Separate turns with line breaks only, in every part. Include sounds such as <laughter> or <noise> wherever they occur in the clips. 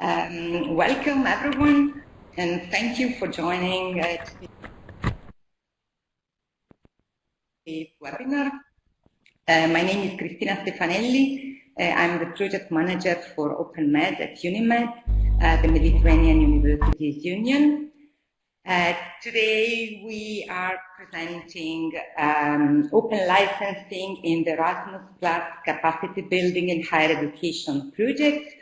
Um, welcome everyone and thank you for joining uh, today's webinar. Uh, my name is Cristina Stefanelli. Uh, I'm the project manager for OpenMed at UNIMED, uh, the Mediterranean Universities Union. Uh, today we are presenting um, open licensing in the Erasmus Plus capacity building in higher education project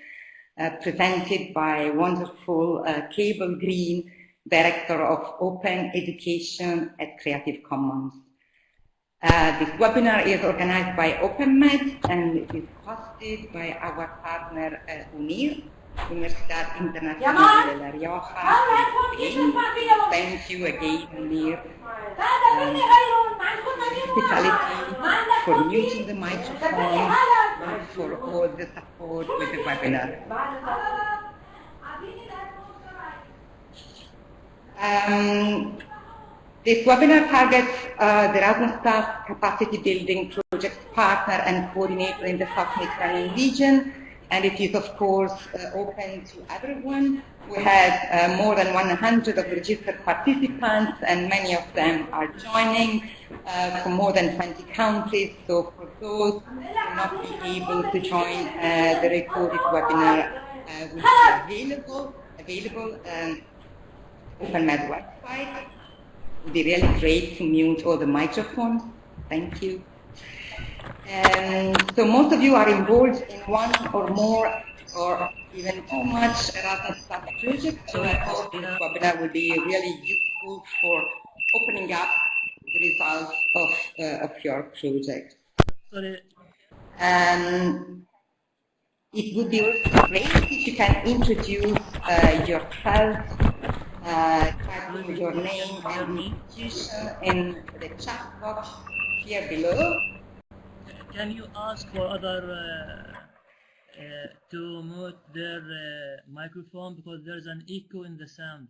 presented by wonderful uh, Cable Green, Director of Open Education at Creative Commons. Uh, this webinar is organized by OpenMed and it is hosted by our partner uh, UNIR, Universidad Internacional de La Rioja. Thank you again, um, hospitality for muting the microphone for all the support with the webinar. Um, this webinar targets uh, the Erasmus Plus capacity building project partner and coordinator in the South Mediterranean region, and it is of course uh, open to everyone. We have uh, more than 100 of registered participants, and many of them are joining uh, from more than 20 countries. So for those who not be able to join uh, the recorded webinar, uh, will be available available um, OpenMed website. It would be really great to mute all the microphones. Thank you. And so most of you are involved in one or more or even too much Erasmus Plus project. So I hope this webinar will be really useful for opening up the results of, uh, of your project. Um, it would be also great if you can introduce uh, yourself, uh, type in your name and institution in the chat box here below.
Can you ask for other uh, uh, to mute their uh, microphone because there's an echo in the sound?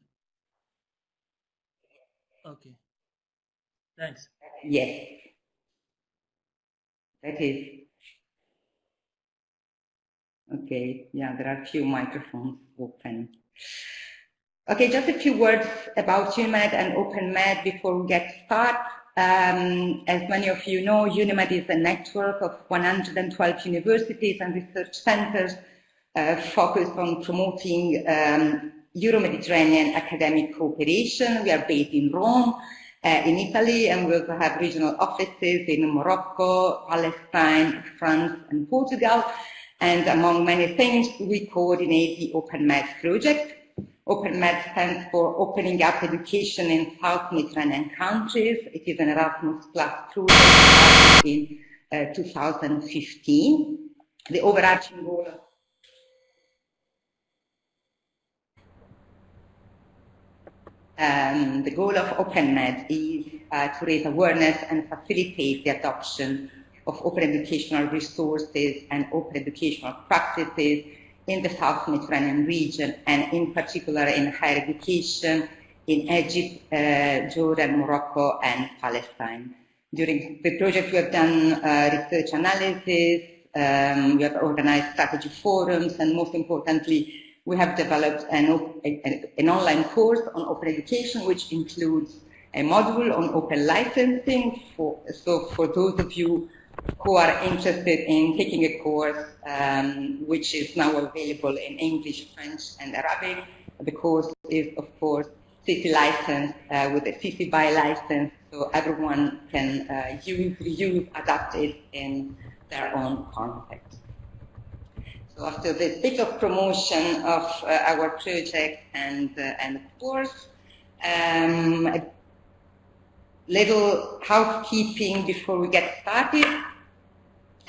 Okay. Thanks.
Yes. That is. Okay, yeah, there are a few microphones open. Okay, just a few words about UNIMED and OpenMed before we get started. Um, as many of you know, UNIMED is a network of 112 universities and research centers uh, focused on promoting um, Euro-Mediterranean academic cooperation. We are based in Rome, uh, in Italy, and we also have regional offices in Morocco, Palestine, France, and Portugal. And among many things, we coordinate the OpenMed project. OpenMed stands for Opening Up Education in South Mediterranean Countries. It is an Erasmus Plus project in uh, 2015. The overarching goal of Um, the goal of OpenMed is uh, to raise awareness and facilitate the adoption of open educational resources and open educational practices in the South Mediterranean region and in particular in higher education in Egypt, uh, Jordan, Morocco and Palestine. During the project we have done uh, research analysis, um, we have organized strategy forums and most importantly we have developed an, an, online course on open education which includes a module on open licensing. For, so for those of you who are interested in taking a course um, which is now available in English, French and Arabic, the course is of course CC license uh, with a CC BY license so everyone can uh, use, reuse, adapt it in their own context. So after this bit of promotion of uh, our project and, uh, and course, um, a little housekeeping before we get started.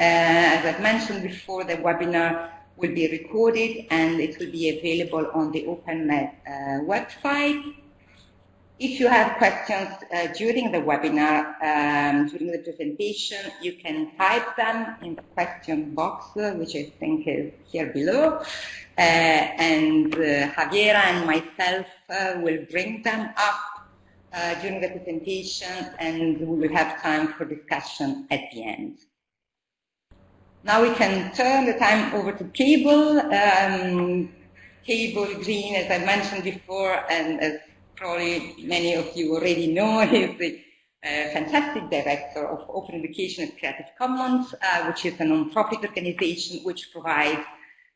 Uh, as I've mentioned before, the webinar will be recorded and it will be available on the OpenMed uh, website. If you have questions uh, during the webinar, um, during the presentation, you can type them in the question box, which I think is here below. Uh, and uh, Javiera and myself will bring them up during the presentation and we will have time for discussion at the end. Now we can turn the time over to Cable. Um, Cable Green, as I mentioned before, and as probably many of you already know, <laughs> is the uh, fantastic director of Open Education at Creative Commons, uh, which is a non-profit organization which provides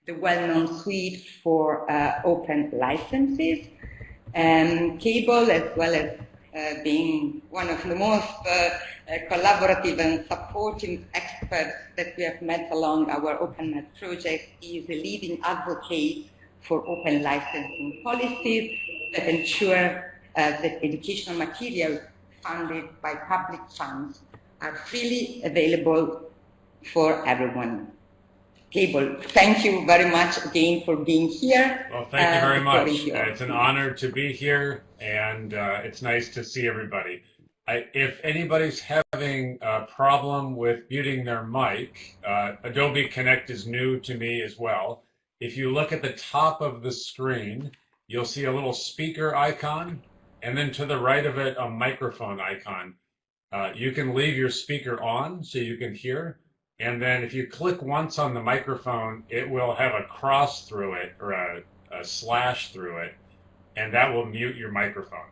the well-known suite for uh, open licenses. Um, Cable, as well as uh, being one of the most uh, uh, collaborative and supportive experts that we have met along our OpenMed project, is a leading advocate for open licensing policies that ensure that educational materials funded by public funds are freely available for everyone. Cable, thank you very much again for being here.
Well, thank you very uh, much. Uh, it's an honor to be here, and uh, it's nice to see everybody. I, if anybody's having a problem with muting their mic, uh, Adobe Connect is new to me as well. If you look at the top of the screen, you'll see a little speaker icon, and then to the right of it, a microphone icon. Uh, you can leave your speaker on so you can hear, and then if you click once on the microphone, it will have a cross through it or a, a slash through it, and that will mute your microphone.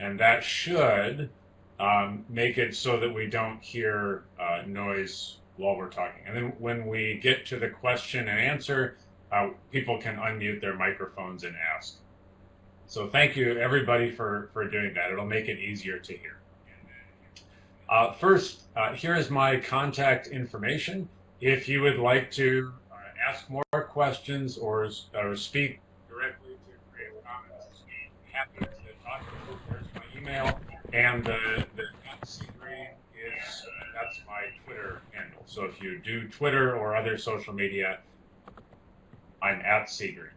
And that should um, make it so that we don't hear uh, noise while we're talking. And then when we get to the question and answer, uh, people can unmute their microphones and ask. So thank you everybody for, for doing that. It'll make it easier to hear. Uh, first, uh, here is my contact information. If you would like to uh, ask more questions or, or speak directly to Creative Commons, happy to talk to you. There's my email, and the, the Green is uh, that's my Twitter handle. So if you do Twitter or other social media, I'm at cgreen.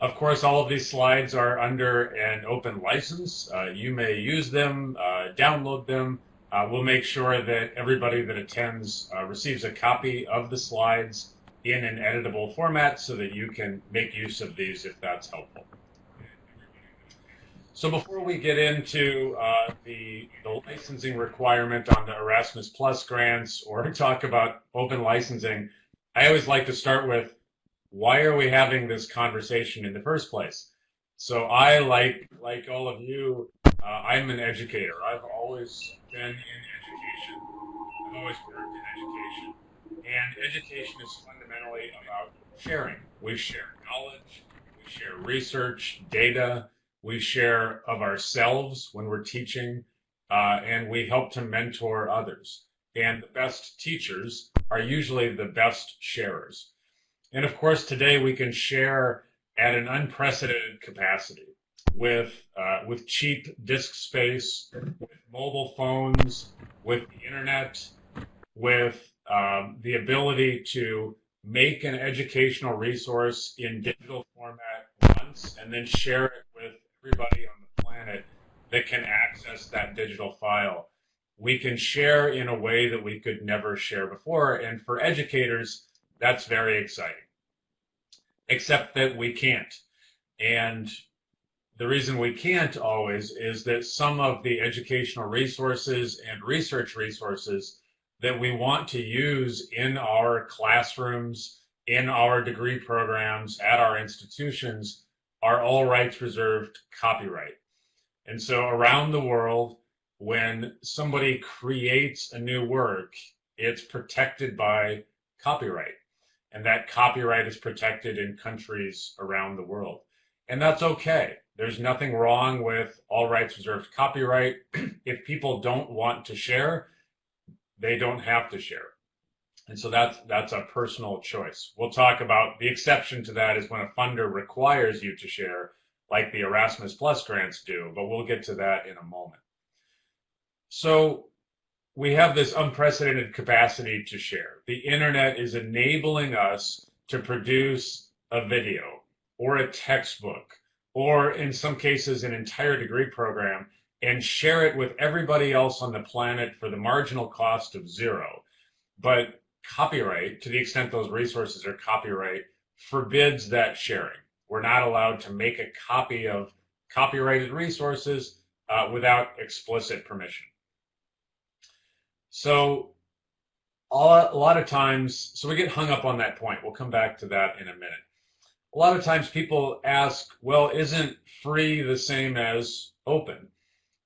Of course, all of these slides are under an open license. Uh, you may use them, uh, download them. Uh, we'll make sure that everybody that attends uh, receives a copy of the slides in an editable format so that you can make use of these if that's helpful. So before we get into uh, the, the licensing requirement on the Erasmus Plus grants or <laughs> talk about open licensing, I always like to start with why are we having this conversation in the first place? So I, like like all of you, uh, I'm an educator. I've always been in education. I've always worked in education. And education is fundamentally about sharing. We share knowledge, we share research, data, we share of ourselves when we're teaching, uh, and we help to mentor others. And the best teachers are usually the best sharers. And of course, today we can share at an unprecedented capacity with uh, with cheap disk space, with mobile phones, with the internet, with um, the ability to make an educational resource in digital format once and then share it everybody on the planet that can access that digital file. We can share in a way that we could never share before. And for educators, that's very exciting. Except that we can't. And the reason we can't always is that some of the educational resources and research resources that we want to use in our classrooms, in our degree programs, at our institutions are all rights reserved copyright. And so around the world, when somebody creates a new work, it's protected by copyright. And that copyright is protected in countries around the world. And that's okay. There's nothing wrong with all rights reserved copyright. <clears throat> if people don't want to share, they don't have to share. And so that's that's a personal choice. We'll talk about the exception to that is when a funder requires you to share, like the Erasmus Plus grants do, but we'll get to that in a moment. So we have this unprecedented capacity to share. The internet is enabling us to produce a video or a textbook or in some cases an entire degree program and share it with everybody else on the planet for the marginal cost of zero. But copyright, to the extent those resources are copyright, forbids that sharing. We're not allowed to make a copy of copyrighted resources uh, without explicit permission. So a lot of times, so we get hung up on that point. We'll come back to that in a minute. a lot of times people ask, well, isn't free the same as open?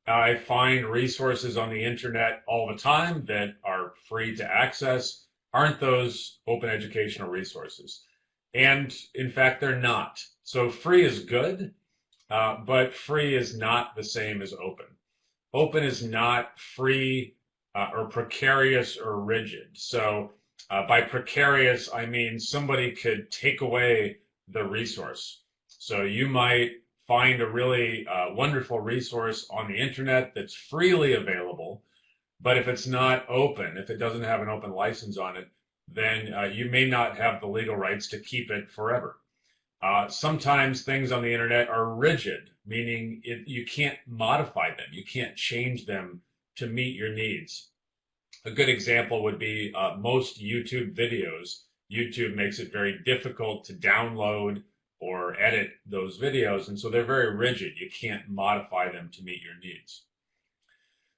I find resources on the internet all the time that are free to access. Aren't those open educational resources? And in fact, they're not. So free is good, uh, but free is not the same as open. Open is not free uh, or precarious or rigid. So uh, by precarious, I mean somebody could take away the resource. So you might find a really uh, wonderful resource on the internet that's freely available, but if it's not open, if it doesn't have an open license on it, then uh, you may not have the legal rights to keep it forever. Uh, sometimes things on the internet are rigid, meaning it, you can't modify them, you can't change them to meet your needs. A good example would be uh, most YouTube videos. YouTube makes it very difficult to download or edit those videos, and so they're very rigid. You can't modify them to meet your needs.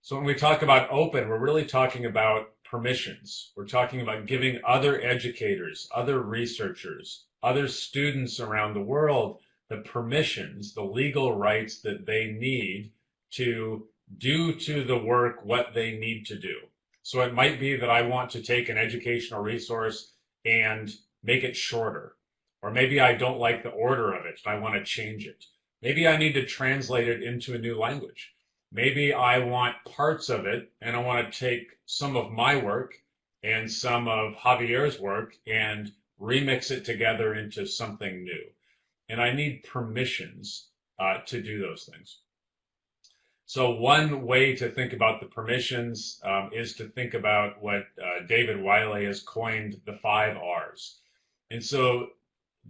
So when we talk about open, we're really talking about permissions. We're talking about giving other educators, other researchers, other students around the world the permissions, the legal rights that they need to do to the work what they need to do. So it might be that I want to take an educational resource and make it shorter. Or maybe I don't like the order of it I want to change it. Maybe I need to translate it into a new language. Maybe I want parts of it and I want to take some of my work and some of Javier's work and remix it together into something new. And I need permissions uh, to do those things. So one way to think about the permissions um, is to think about what uh, David Wiley has coined the five R's. And so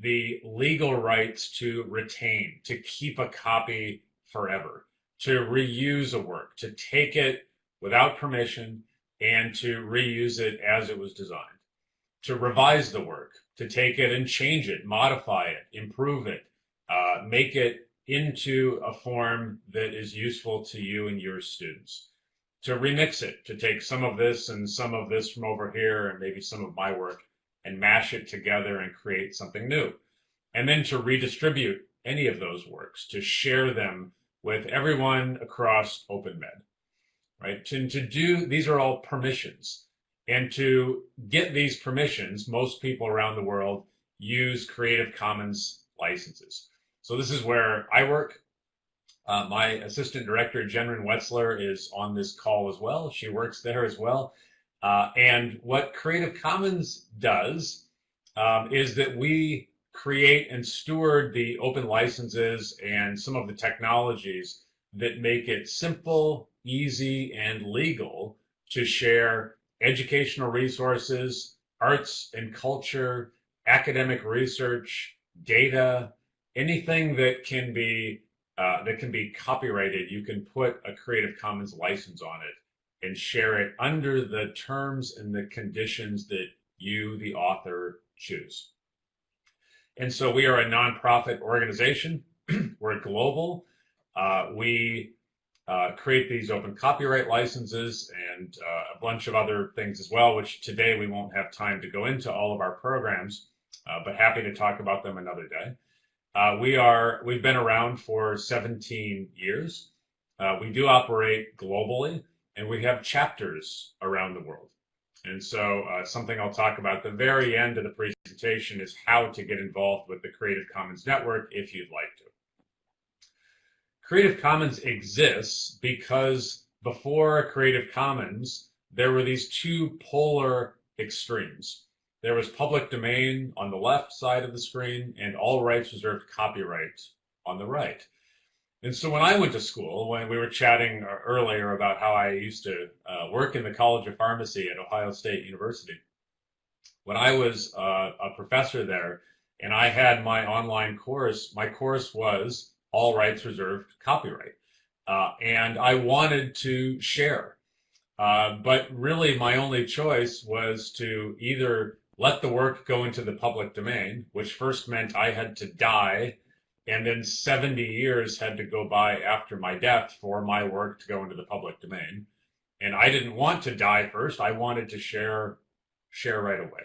the legal rights to retain, to keep a copy forever to reuse a work, to take it without permission and to reuse it as it was designed, to revise the work, to take it and change it, modify it, improve it, uh, make it into a form that is useful to you and your students, to remix it, to take some of this and some of this from over here and maybe some of my work and mash it together and create something new. And then to redistribute any of those works, to share them with everyone across OpenMed, right? To, to do, these are all permissions. And to get these permissions, most people around the world use Creative Commons licenses. So this is where I work. Uh, my assistant director, Jennryn Wetzler, is on this call as well. She works there as well. Uh, and what Creative Commons does um, is that we create and steward the open licenses and some of the technologies that make it simple, easy, and legal to share educational resources, arts and culture, academic research, data, anything that can be uh, that can be copyrighted, you can put a Creative Commons license on it and share it under the terms and the conditions that you, the author, choose. And so we are a nonprofit organization. <clears throat> We're global. Uh, we uh, create these open copyright licenses and uh, a bunch of other things as well, which today we won't have time to go into all of our programs, uh, but happy to talk about them another day. Uh, we are, we've been around for 17 years. Uh, we do operate globally and we have chapters around the world. And so uh, something I'll talk about at the very end of the presentation is how to get involved with the Creative Commons Network if you'd like to. Creative Commons exists because before Creative Commons, there were these two polar extremes. There was public domain on the left side of the screen and all rights reserved copyright on the right. And so when I went to school, when we were chatting earlier about how I used to uh, work in the College of Pharmacy at Ohio State University, when I was uh, a professor there and I had my online course, my course was all rights reserved copyright. Uh, and I wanted to share. Uh, but really my only choice was to either let the work go into the public domain, which first meant I had to die and then 70 years had to go by after my death for my work to go into the public domain. And I didn't want to die first. I wanted to share, share right away.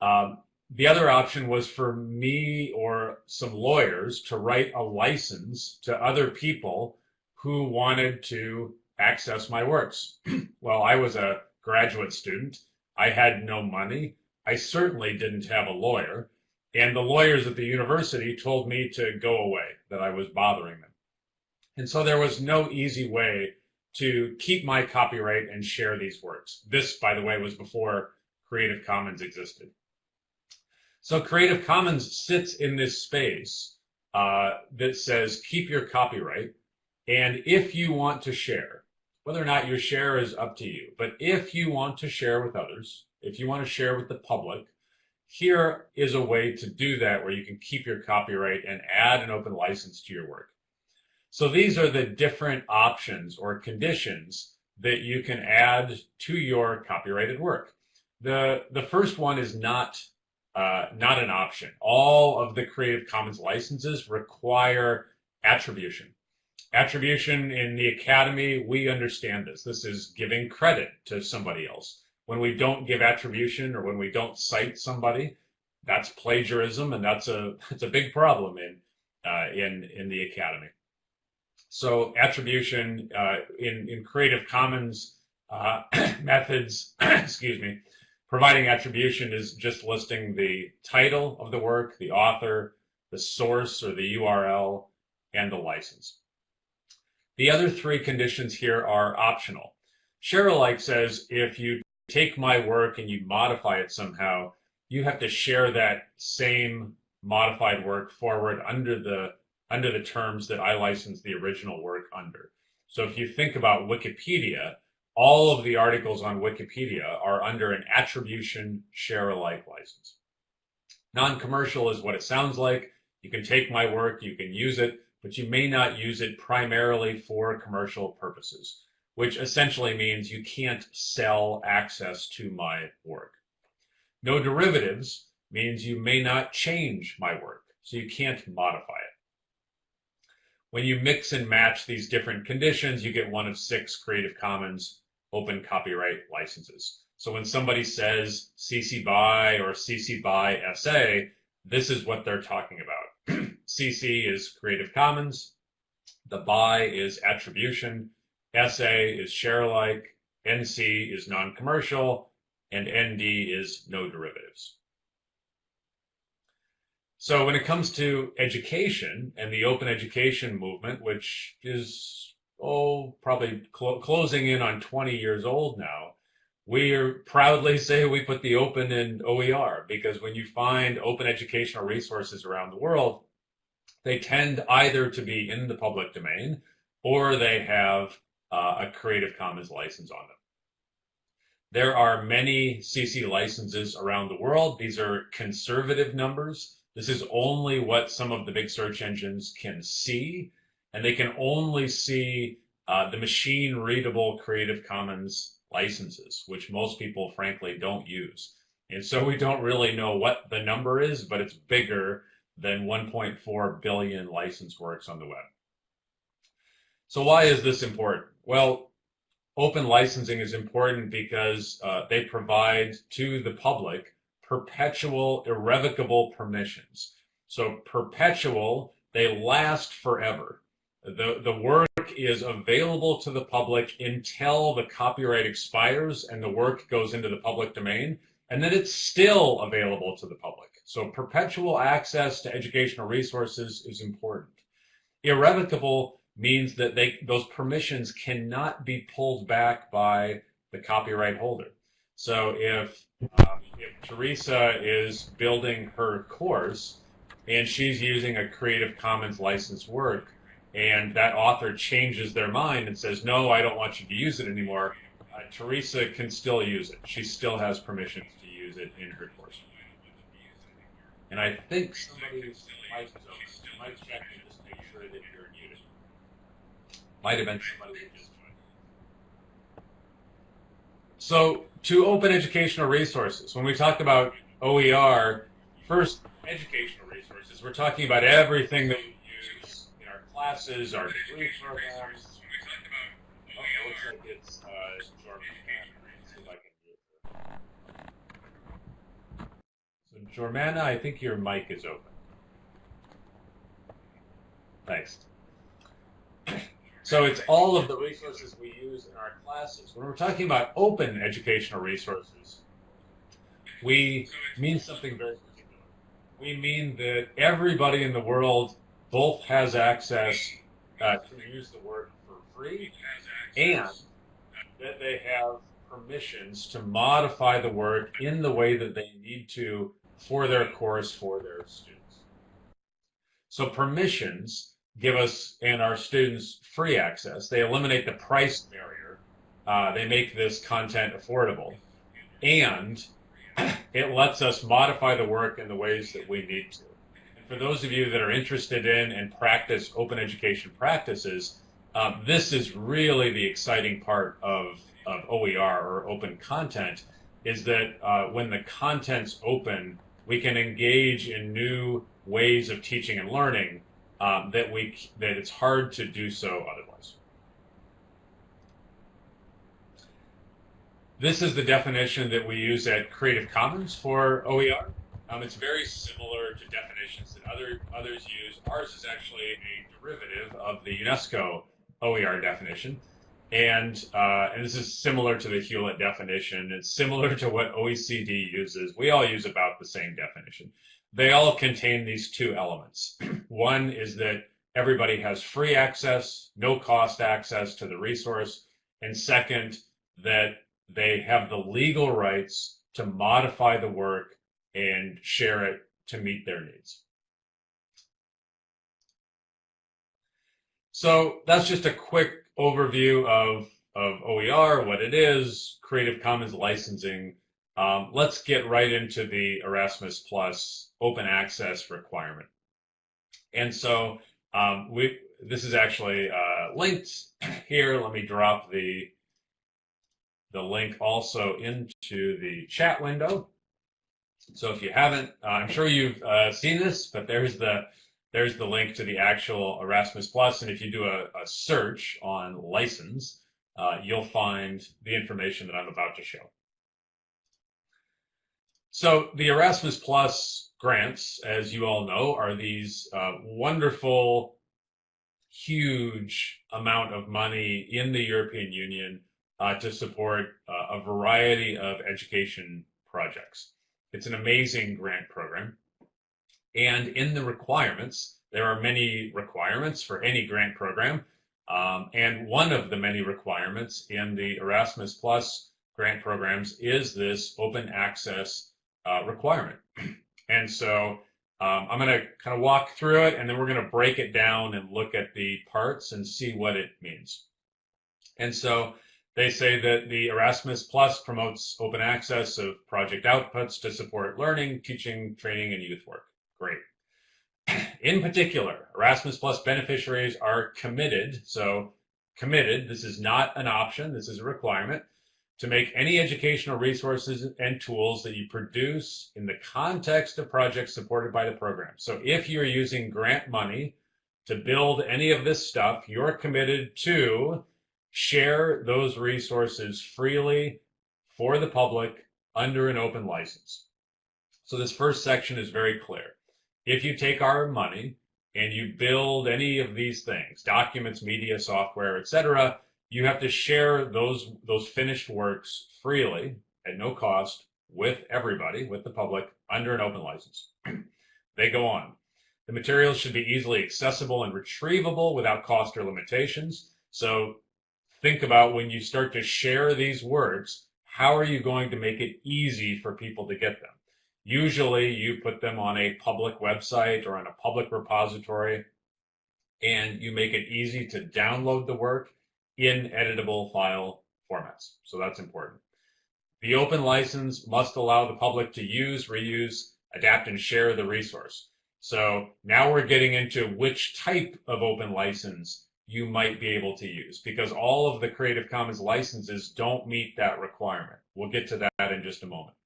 Um, the other option was for me or some lawyers to write a license to other people who wanted to access my works. <clears throat> well, I was a graduate student. I had no money. I certainly didn't have a lawyer. And the lawyers at the university told me to go away, that I was bothering them. And so there was no easy way to keep my copyright and share these works. This, by the way, was before Creative Commons existed. So Creative Commons sits in this space uh, that says keep your copyright, and if you want to share, whether or not your share is up to you, but if you want to share with others, if you want to share with the public, here is a way to do that where you can keep your copyright and add an open license to your work. So these are the different options or conditions that you can add to your copyrighted work. The, the first one is not, uh, not an option. All of the Creative Commons licenses require attribution. Attribution in the Academy, we understand this. This is giving credit to somebody else. When we don't give attribution or when we don't cite somebody, that's plagiarism, and that's a <laughs> that's a big problem in uh, in in the Academy. So attribution uh, in, in Creative Commons uh, <clears throat> methods, <clears throat> excuse me, providing attribution is just listing the title of the work, the author, the source or the URL, and the license. The other three conditions here are optional. Share alike says if you take my work and you modify it somehow, you have to share that same modified work forward under the under the terms that I licensed the original work under. So if you think about Wikipedia, all of the articles on Wikipedia are under an attribution share alike license. Non-commercial is what it sounds like. You can take my work, you can use it, but you may not use it primarily for commercial purposes, which essentially means you can't sell access to my work. No derivatives means you may not change my work, so you can't modify it. When you mix and match these different conditions, you get one of six Creative Commons open copyright licenses. So when somebody says CC BY or CC BY SA, this is what they're talking about. <clears throat> CC is Creative Commons, the BY is attribution, SA is share alike, NC is non-commercial, and ND is no derivatives. So when it comes to education and the open education movement, which is, oh, probably cl closing in on 20 years old now, we proudly say we put the open in OER because when you find open educational resources around the world, they tend either to be in the public domain or they have uh, a Creative Commons license on them. There are many CC licenses around the world. These are conservative numbers. This is only what some of the big search engines can see, and they can only see uh, the machine readable Creative Commons licenses, which most people frankly don't use. And so we don't really know what the number is, but it's bigger than 1.4 billion license works on the web. So why is this important? Well, open licensing is important because uh, they provide to the public perpetual irrevocable permissions. So perpetual, they last forever. The, the work is available to the public until the copyright expires and the work goes into the public domain, and then it's still available to the public. So perpetual access to educational resources is important. Irrevocable means that they, those permissions cannot be pulled back by the copyright holder. So if um, if Teresa is building her course and she's using a Creative Commons licensed work, and that author changes their mind and says, no, I don't want you to use it anymore, uh, Teresa can still use it. She still has permissions to use it in her course. And I think is open. Might check and just make sure that you're muted. Might joined. So to open educational resources. When we talk about OER, first, educational resources, we're talking about everything that we use in our classes, our degree programs. Uh. So Jormana, I think your mic is open. Thanks. So it's all of the resources we use in our classes. When we're talking about open educational resources, we mean something very particular. We mean that everybody in the world both has access uh, to use the work for free and that they have permissions to modify the work in the way that they need to for their course for their students. So permissions give us and our students free access. They eliminate the price barrier. Uh, they make this content affordable. And it lets us modify the work in the ways that we need to. And for those of you that are interested in and practice open education practices, um, this is really the exciting part of, of OER or open content is that uh, when the content's open, we can engage in new ways of teaching and learning um, that we that it's hard to do so otherwise. This is the definition that we use at Creative Commons for OER. Um, it's very similar to definitions that other others use. Ours is actually a derivative of the UNESCO OER definition. And, uh, and this is similar to the Hewlett definition. It's similar to what OECD uses. We all use about the same definition. They all contain these two elements. <clears throat> One is that everybody has free access, no cost access to the resource. And second, that they have the legal rights to modify the work and share it to meet their needs. So that's just a quick overview of, of OER, what it is, Creative Commons licensing. Um, let's get right into the Erasmus Plus open access requirement. And so um, we this is actually uh, linked <clears throat> here. Let me drop the the link also into the chat window. So if you haven't, uh, I'm sure you've uh, seen this, but there's the there's the link to the actual Erasmus Plus, and if you do a, a search on license, uh, you'll find the information that I'm about to show. So the Erasmus Plus grants, as you all know, are these uh, wonderful, huge amount of money in the European Union uh, to support uh, a variety of education projects. It's an amazing grant program. And in the requirements, there are many requirements for any grant program. Um, and one of the many requirements in the Erasmus Plus grant programs is this open access uh, requirement. and so um, I'm going to kind of walk through it and then we're going to break it down and look at the parts and see what it means. And so they say that the Erasmus Plus promotes open access of project outputs to support learning, teaching, training, and youth work. Great. <clears throat> In particular, Erasmus Plus beneficiaries are committed. So committed, this is not an option, this is a requirement to make any educational resources and tools that you produce in the context of projects supported by the program. So if you're using grant money to build any of this stuff, you're committed to share those resources freely for the public under an open license. So this first section is very clear if you take our money and you build any of these things, documents, media, software, etc., you have to share those those finished works freely at no cost with everybody, with the public, under an open license. <clears throat> they go on. The materials should be easily accessible and retrievable without cost or limitations. So think about when you start to share these works, how are you going to make it easy for people to get them? Usually you put them on a public website or on a public repository and you make it easy to download the work in editable file formats. So that's important. The open license must allow the public to use, reuse, adapt, and share the resource. So now we're getting into which type of open license you might be able to use because all of the Creative Commons licenses don't meet that requirement. We'll get to that in just a moment.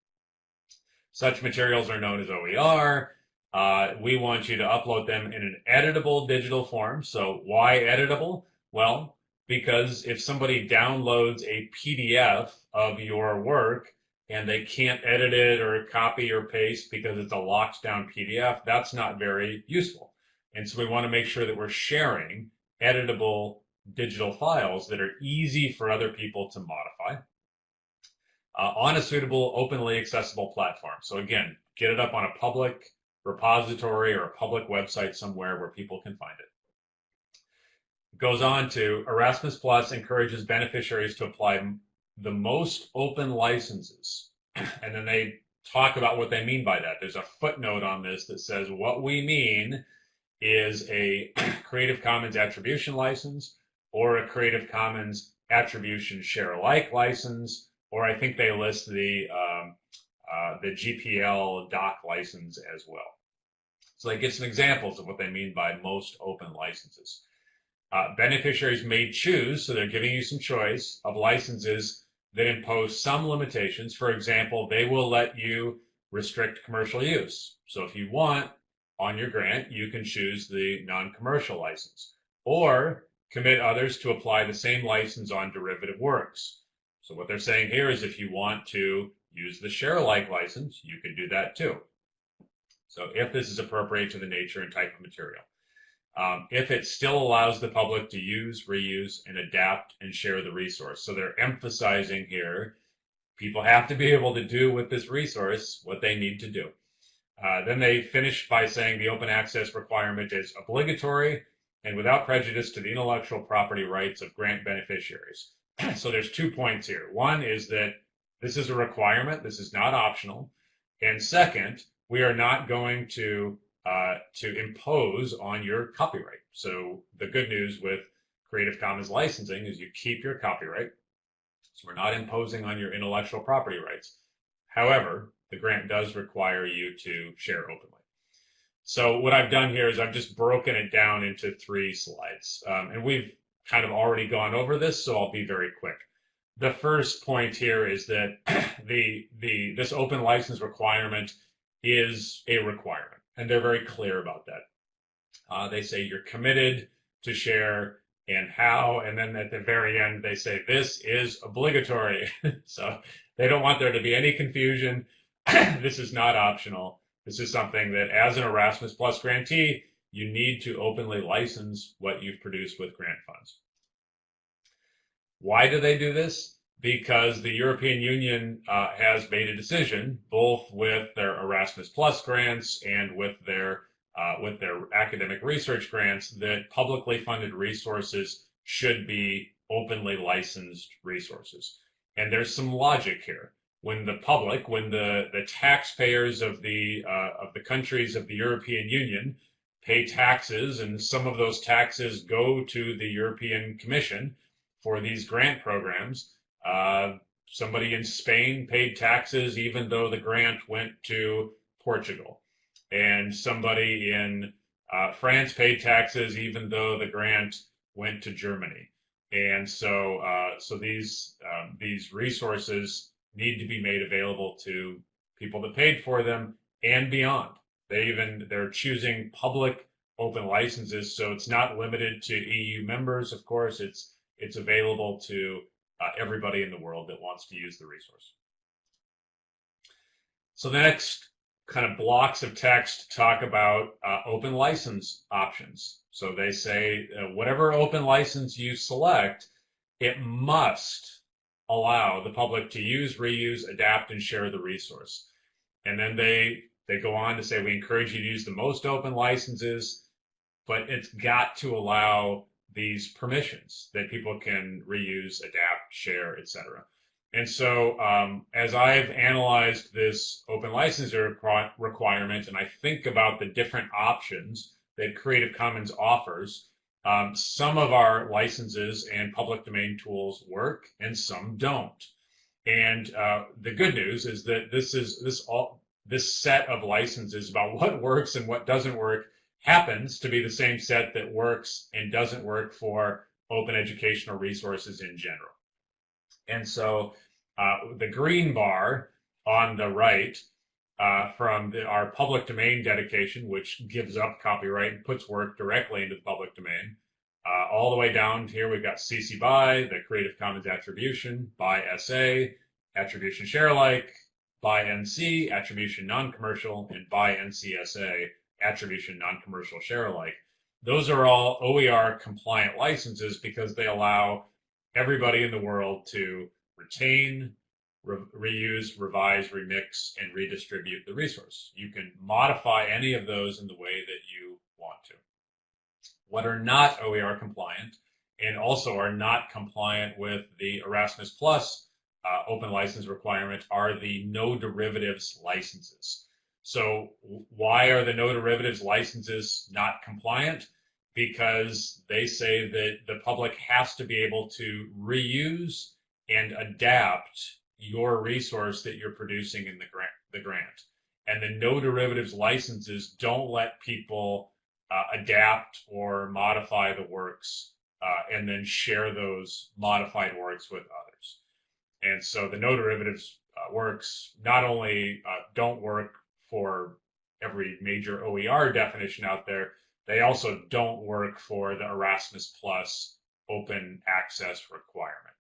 Such materials are known as OER. Uh, we want you to upload them in an editable digital form. So why editable? Well, because if somebody downloads a PDF of your work, and they can't edit it or copy or paste because it's a locked down PDF, that's not very useful. And so we want to make sure that we're sharing editable digital files that are easy for other people to modify uh, on a suitable, openly accessible platform. So again, get it up on a public repository or a public website somewhere where people can find it. Goes on to Erasmus Plus encourages beneficiaries to apply the most open licenses. <clears throat> And then they talk about what they mean by that. There's a footnote on this that says what we mean is a <clears throat> Creative Commons attribution license or a Creative Commons attribution share alike license, or I think they list the um, uh, the GPL doc license as well. So they give some examples of what they mean by most open licenses. Uh, beneficiaries may choose, so they're giving you some choice of licenses that impose some limitations. For example, they will let you restrict commercial use. So if you want on your grant, you can choose the non-commercial license or commit others to apply the same license on derivative works. So what they're saying here is if you want to use the share alike license, you can do that too. So if this is appropriate to the nature and type of material. Um, if it still allows the public to use, reuse, and adapt and share the resource. So they're emphasizing here, people have to be able to do with this resource what they need to do. Uh, then they finish by saying the open access requirement is obligatory and without prejudice to the intellectual property rights of grant beneficiaries. <clears throat> so there's two points here. One is that this is a requirement. This is not optional. And second, we are not going to uh, to impose on your copyright. So the good news with Creative Commons licensing is you keep your copyright. So we're not imposing on your intellectual property rights. However, the grant does require you to share openly. So what I've done here is I've just broken it down into three slides. Um, and we've kind of already gone over this, so I'll be very quick. The first point here is that <clears throat> the, the, this open license requirement is a requirement, and they're very clear about that. Uh, they say you're committed to share and how, and then at the very end they say this is obligatory. <laughs> so they don't want there to be any confusion. <clears throat> this is not optional. This is something that as an Erasmus Plus grantee, you need to openly license what you've produced with grant funds. Why do they do this? Because the European Union uh, has made a decision, both with their Erasmus Plus grants and with their uh, with their academic research grants, that publicly funded resources should be openly licensed resources. And there's some logic here. When the public, when the, the taxpayers of the uh, of the countries of the European Union pay taxes, and some of those taxes go to the European Commission for these grant programs. Uh, somebody in Spain paid taxes even though the grant went to Portugal, and somebody in uh, France paid taxes even though the grant went to Germany. And so, uh, so these um, these resources need to be made available to people that paid for them and beyond. They even they're choosing public open licenses, so it's not limited to EU members. Of course, it's it's available to uh, everybody in the world that wants to use the resource. So the next kind of blocks of text talk about uh, open license options. So they say uh, whatever open license you select, it must allow the public to use, reuse, adapt, and share the resource. And then they they go on to say we encourage you to use the most open licenses, but it's got to allow these permissions that people can reuse, adapt, share, etc. And so, um, as I've analyzed this open licensure requirement, and I think about the different options that Creative Commons offers, um, some of our licenses and public domain tools work, and some don't. And uh, the good news is that this is this all this set of licenses about what works and what doesn't work happens to be the same set that works and doesn't work for open educational resources in general. And so uh, the green bar on the right uh, from the, our public domain dedication, which gives up copyright and puts work directly into the public domain, uh, all the way down here, we've got CC BY, the Creative Commons attribution, by SA, attribution share alike, by NC, attribution non-commercial, and by NCSA, attribution non-commercial share alike. Those are all OER compliant licenses because they allow everybody in the world to retain, re reuse, revise, remix, and redistribute the resource. You can modify any of those in the way that you want to. What are not OER compliant and also are not compliant with the Erasmus Plus uh, open license requirement are the no derivatives licenses. So why are the no derivatives licenses not compliant? Because they say that the public has to be able to reuse and adapt your resource that you're producing in the grant. The grant. And the no derivatives licenses don't let people uh, adapt or modify the works uh, and then share those modified works with others. And so the no derivatives uh, works not only uh, don't work for every major OER definition out there, they also don't work for the Erasmus Plus open access requirement.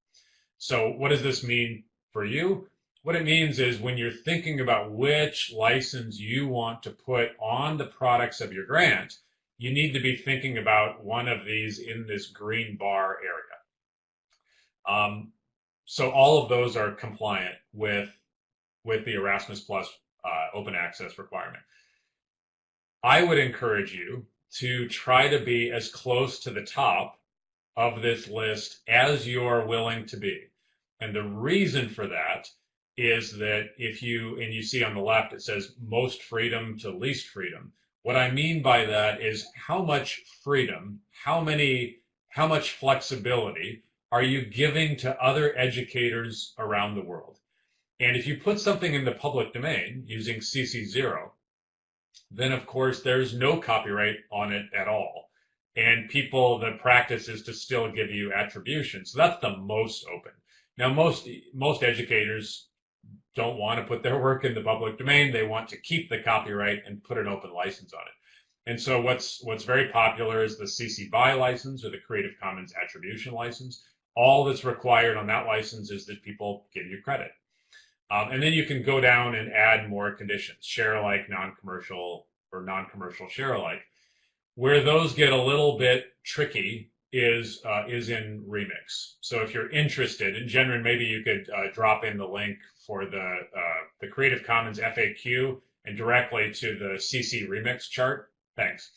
So what does this mean for you? What it means is when you're thinking about which license you want to put on the products of your grant, you need to be thinking about one of these in this green bar area. Um, so all of those are compliant with with the Erasmus Plus uh, open access requirement. I would encourage you to try to be as close to the top of this list as you're willing to be. And the reason for that is that if you, and you see on the left, it says most freedom to least freedom. What I mean by that is how much freedom, how many, how much flexibility are you giving to other educators around the world? And if you put something in the public domain using CC0, then of course there's no copyright on it at all. And people, the practice is to still give you attribution. So that's the most open. Now, most, most educators don't want to put their work in the public domain. They want to keep the copyright and put an open license on it. And so what's, what's very popular is the CC BY license or the Creative Commons attribution license. All that's required on that license is that people give you credit. Um, and then you can go down and add more conditions, share alike, non-commercial, or non-commercial share alike. Where those get a little bit tricky is uh, is in Remix. So if you're interested, and Jennryn, maybe you could uh, drop in the link for the uh, the Creative Commons FAQ and directly to the CC Remix chart. Thanks.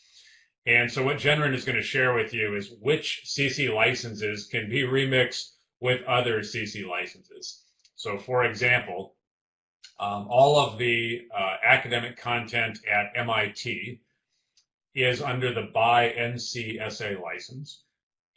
And so what Jennryn is going to share with you is which CC licenses can be remixed with other CC licenses. So for example, um, all of the uh, academic content at MIT is under the BY NC license.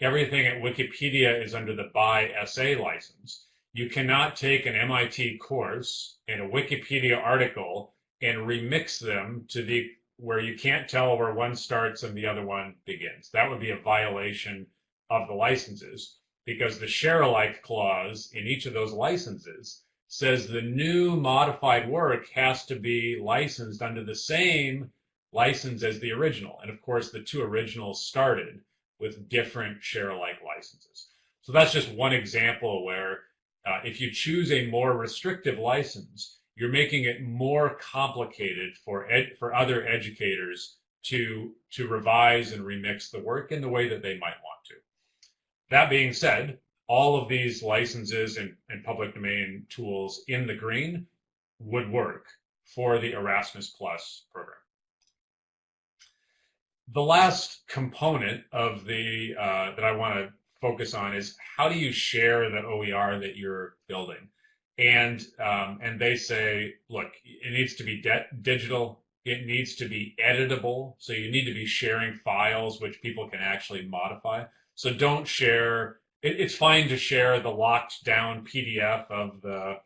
Everything at Wikipedia is under the BY SA license. You cannot take an MIT course and a Wikipedia article and remix them to the where you can't tell where one starts and the other one begins. That would be a violation of the licenses because the share alike clause in each of those licenses says the new modified work has to be licensed under the same license as the original. And of course, the two originals started with different share alike licenses. So that's just one example where uh, if you choose a more restrictive license, you're making it more complicated for for other educators to to revise and remix the work in the way that they might want to. That being said, all of these licenses and, and public domain tools in the green would work for the Erasmus Plus program. The last component of the uh, that I want to focus on is how do you share the OER that you're building? And um, and they say, look, it needs to be digital. It needs to be editable. So you need to be sharing files which people can actually modify. So don't share. It, it's fine to share the locked down PDF of the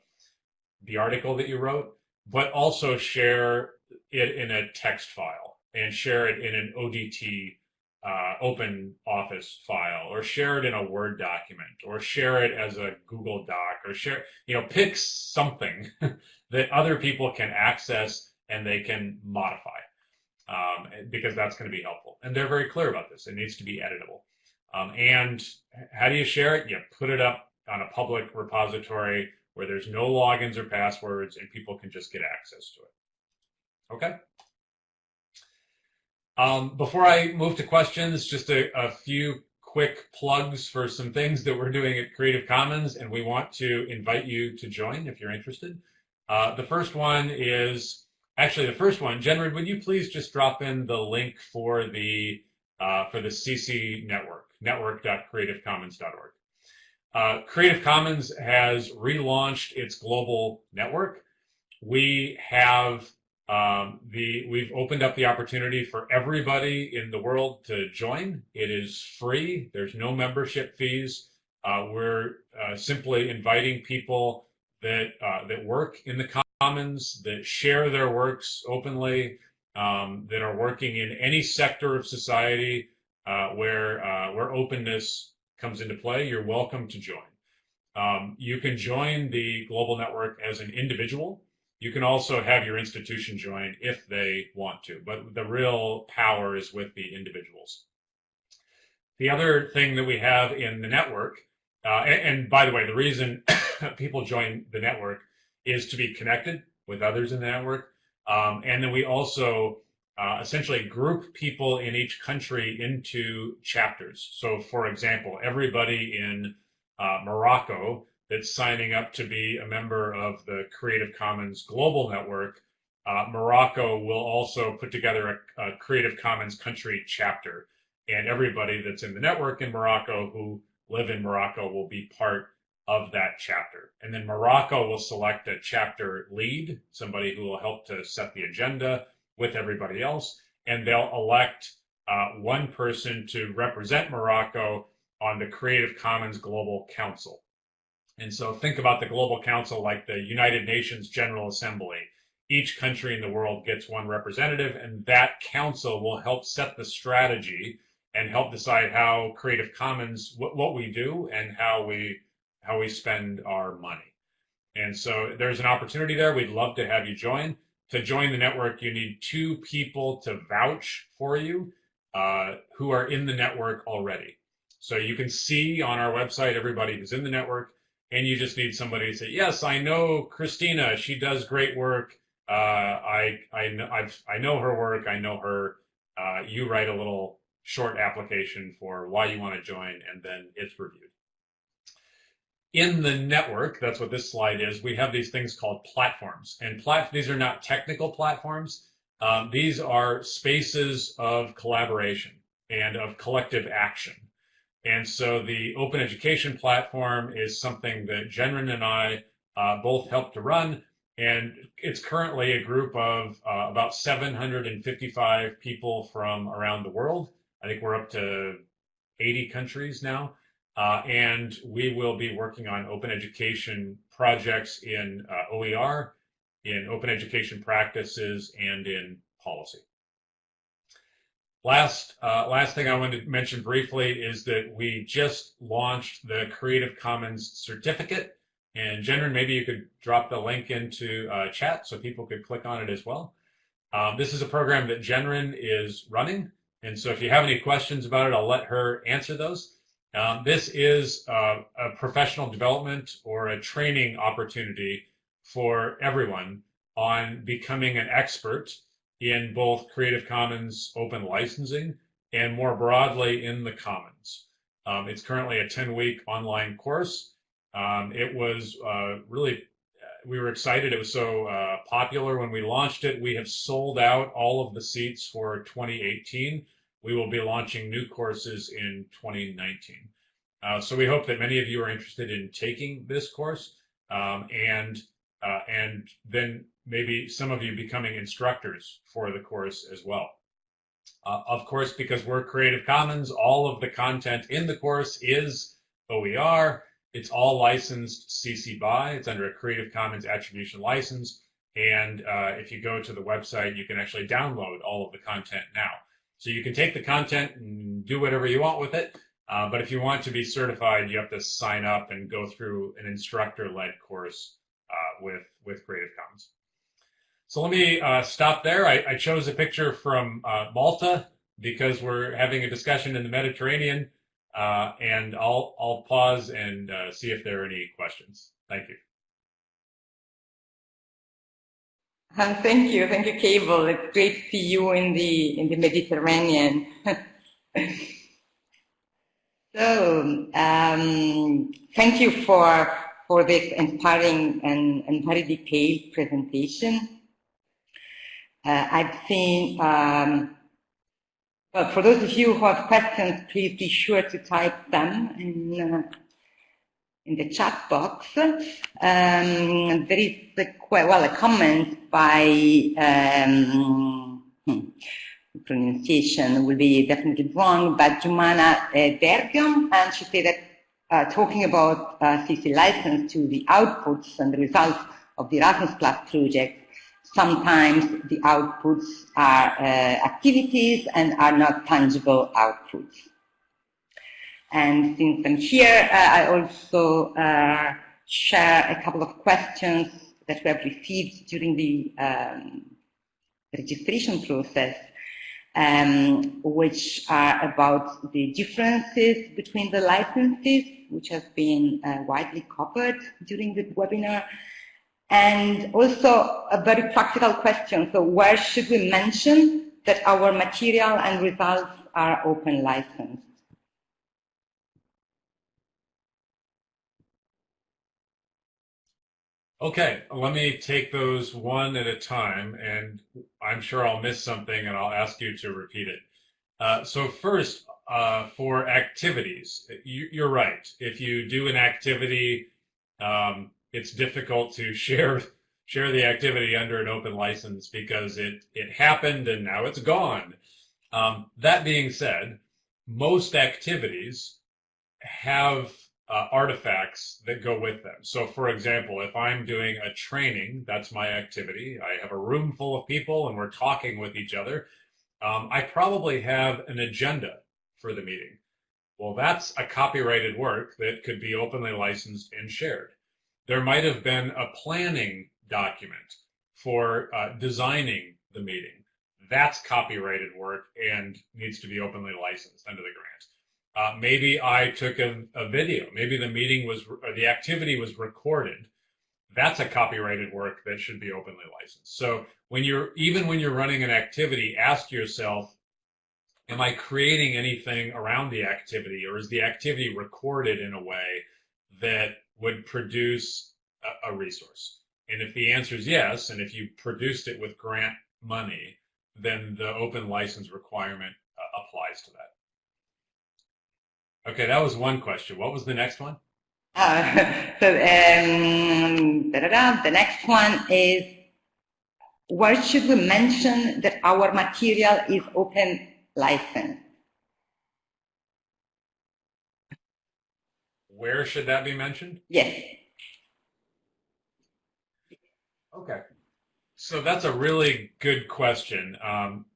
the article that you wrote, but also share it in a text file and share it in an ODT uh, open office file or share it in a Word document or share it as a Google Doc or share, you know, pick something <laughs> that other people can access and they can modify um, because that's going to be helpful. And they're very clear about this. It needs to be editable. Um, and how do you share it? You put it up on a public repository where there's no logins or passwords and people can just get access to it. Okay. Um, before I move to questions, just a, a few quick plugs for some things that we're doing at Creative Commons, and we want to invite you to join if you're interested. Uh, the first one is actually the first one. Jennryn, would you please just drop in the link for the uh, for the CC network, network.creativecommons.org. Uh, Creative Commons has relaunched its global network. We have um, the we've opened up the opportunity for everybody in the world to join. It is free. There's no membership fees. Uh, we're uh, simply inviting people that uh, that work in the commons, that share their works openly, um, that are working in any sector of society uh, where uh, where openness comes into play. You're welcome to join. Um, you can join the global network as an individual. You can also have your institution join if they want to, but the real power is with the individuals. The other thing that we have in the network, uh, and, and, by the way, the reason <coughs> people join the network is to be connected with others in the network. Um, and then we also uh, essentially group people in each country into chapters. So, for example, everybody in uh, Morocco that's signing up to be a member of the Creative Commons Global Network, uh, Morocco will also put together a, a, Creative Commons country chapter. And everybody that's in the network in Morocco who live in Morocco will be part of that chapter. And then Morocco will select a chapter lead, somebody who will help to set the agenda with everybody else. And they'll elect uh, one person to represent Morocco on the Creative Commons Global Council. And so think about the Global Council like the United Nations General Assembly. Each country in the world gets one representative, and that council will help set the strategy and help decide how Creative Commons, what, what we do, and how we how we spend our money. And so there's an opportunity there. We'd love to have you join. To join the network, you need two people to vouch for you uh, who are in the network already. So you can see on our website everybody who's in the network and you just need somebody to say, "Yes, I know Christina. She does great work. Uh, I I know I've, I know her work. I know her. Uh, you write a little short application for why you want to join, and then it's reviewed. In the network, that's what this slide is. We have these things called platforms, and plat these are not technical platforms. Um, these are spaces of collaboration and of collective action. And so the open education platform is something that Jennryn and I uh, both helped to run. And it's currently a group of uh, about 755 people from around the world. I think we're up to 80 countries now. Uh, and we will be working on open education projects in uh, OER, in open education practices, and in policy. Last, uh, last thing I wanted to mention briefly is that we just launched the Creative Commons certificate. And Jennryn, maybe you could drop the link into uh, chat so people could click on it as well. Um, this is a program that Jennryn is running. And so if you have any questions about it, I'll let her answer those. Um, this is uh, a professional development or a training opportunity for everyone on becoming an expert in both Creative Commons open licensing and more broadly in the Commons. Um, it's currently a 10 week online course. Um, it was uh, really, we were excited. It was so uh, popular when we launched it. We have sold out all of the seats for 2018. We will be launching new courses in 2019. Uh, so we hope that many of you are interested in taking this course um, and uh, and then maybe some of you becoming instructors for the course as well. Uh, of course, because we're Creative Commons, all of the content in the course is OER. It's all licensed CC BY. It's under a Creative Commons attribution license. And uh, if you go to the website, you can actually download all of the content now. So you can take the content and do whatever you want with it. Uh, but if you want to be certified, you have to sign up and go through an instructor-led course uh, with, with Creative Commons. So let me uh, stop there. I, I, chose a picture from uh, Malta because we're having a discussion in the Mediterranean, uh, and I'll, I'll pause and uh, see if there are any questions. Thank you.
Um, <laughs> thank you, thank you, Cable. It's great to see you in the in the Mediterranean. <laughs> so, um, thank you for for this inspiring and, and very detailed presentation. Uh, I've seen. Um, well, for those of you who have questions, please be sure to type them. Uh, in the chat box. Um, there is a, well a comment by um, hmm, pronunciation will be definitely wrong, but Jumana uh, Dergam, and she said that uh, talking about uh, CC license to the outputs and the results of the Erasmus Plus project, sometimes the outputs are uh, activities and are not tangible outputs. And since I'm here, uh, I also uh, share a couple of questions that we have received during the um, registration process, um, which are about the differences between the licenses, which have been uh, widely covered during the webinar, and also a very practical question. So where should we mention that our material and results are open licensed?
Okay, let me take those one at a time, and I'm sure I'll miss something, and I'll ask you to repeat it. Uh, so first, uh, for activities, you, are right. If you do an activity, um, it's difficult to <laughs> share share the activity under an open license because it it happened and now it's gone. Um, that being said, most activities have uh, artifacts that go with them. So, for example, if I'm doing a training, that's my activity. I have a room full of people and we're talking with each other. Um, I probably have an agenda for the meeting. Well, that's a copyrighted work that could be openly licensed and shared. There might have been a planning document for uh, designing the meeting. That's copyrighted work and needs to be openly licensed under the grant. Uh, maybe I took a, a, video. Maybe the meeting was, or the activity was recorded. That's a copyrighted work that should be openly licensed. So when you're, even when you're running an activity, ask yourself, am I creating anything around the activity or is the activity recorded in a way that would produce a, a resource? And if the answer is yes, and if you produced it with grant money, then the open license requirement uh, applies to that. Okay, that was one question. What was the next one?
Uh, <laughs> so um, da -da -da. the next one is, where should we mention that our material is open license?
Where should that be mentioned?
Yes.
Okay. So that's a really good question. Um,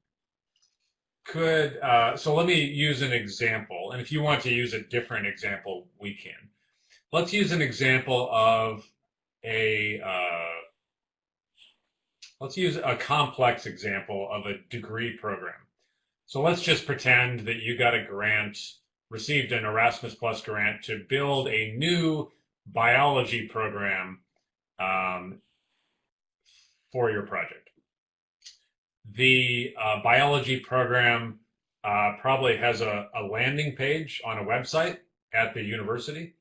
could, uh, so let me use an example. And if you want to use a different example, we can. Let's use an example of a, uh, let's use a complex example of a degree program. So let's just pretend that you got a grant, received an Erasmus Plus grant to build a new biology program um, for your project the uh, biology program uh, probably has a, a, landing page on a website at the university.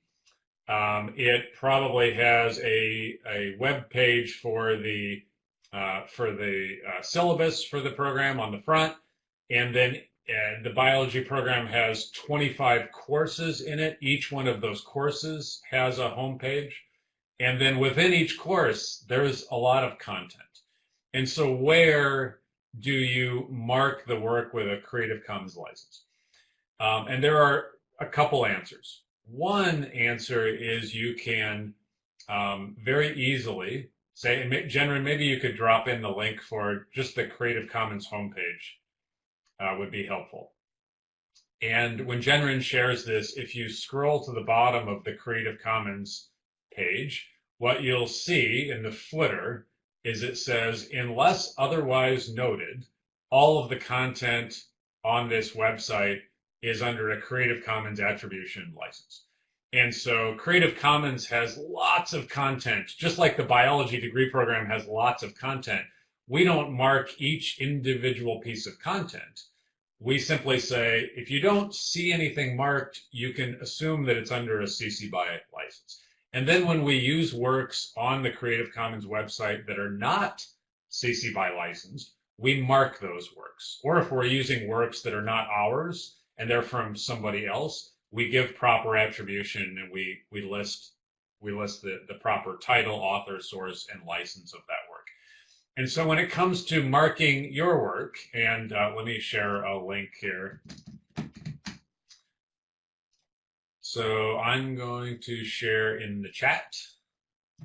Um, it probably has a, a web page for the uh, for the uh, syllabus for the program on the front, and then the biology program has 25 courses in it. Each one of those courses has a home page, and then within each course there's a lot of content. And so where do you mark the work with a Creative Commons license? Um, and there are a couple answers. One answer is you can um, very easily say, and Jennryn, maybe you could drop in the link for just the Creative Commons homepage uh, would be helpful. And when Jennryn shares this, if you scroll to the bottom of the Creative Commons page, what you'll see in the footer is it says, unless otherwise noted, all of the content on this website is under a Creative Commons attribution license. And so Creative Commons has lots of content, just like the biology degree program has lots of content. we don't mark each individual piece of content. We simply say, if you don't see anything marked, you can assume that it's under a CC BY license. And then when we use works on the Creative Commons website that are not CC BY licensed, we mark those works. Or if we're using works that are not ours and they're from somebody else, we give proper attribution and we, we list we list the, the proper title, author, source, and license of that work. And so when it comes to marking your work, and uh, let me share a link here. So I'm going to share in the chat.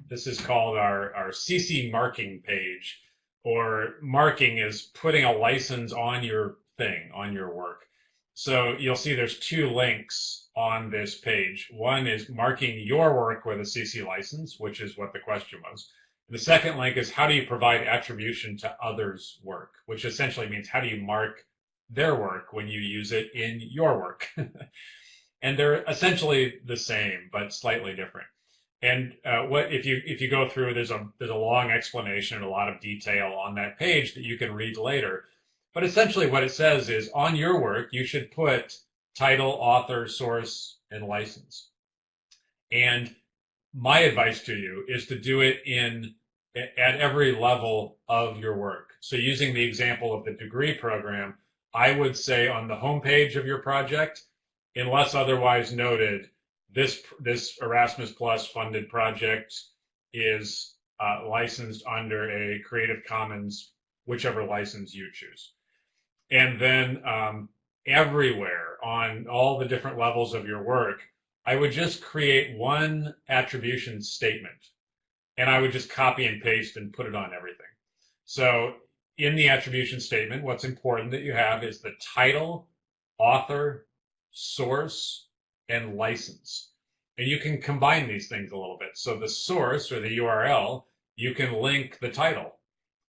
This is called our, our CC marking page, or marking is putting a license on your thing, on your work. So you'll see there's two links on this page. One is marking your work with a CC license, which is what the question was. The second link is how do you provide attribution to others' work, which essentially means how do you mark their work when you use it in your work. <laughs> and they're essentially the same, but slightly different. And uh, what if you if you go through, there's a there's a long explanation and a lot of detail on that page that you can read later. But essentially what it says is on your work, you should put title, author, source, and license. And my advice to you is to do it in at every level of your work. So using the example of the degree program, I would say on the homepage of your project, unless otherwise noted, this this Erasmus Plus funded project is uh, licensed under a Creative Commons, whichever license you choose and then um, everywhere on all the different levels of your work, I would just create one attribution statement and I would just copy and paste and put it on everything. So in the attribution statement, what's important that you have is the title, author, source, and license. And you can combine these things a little bit. So the source or the URL, you can link the title.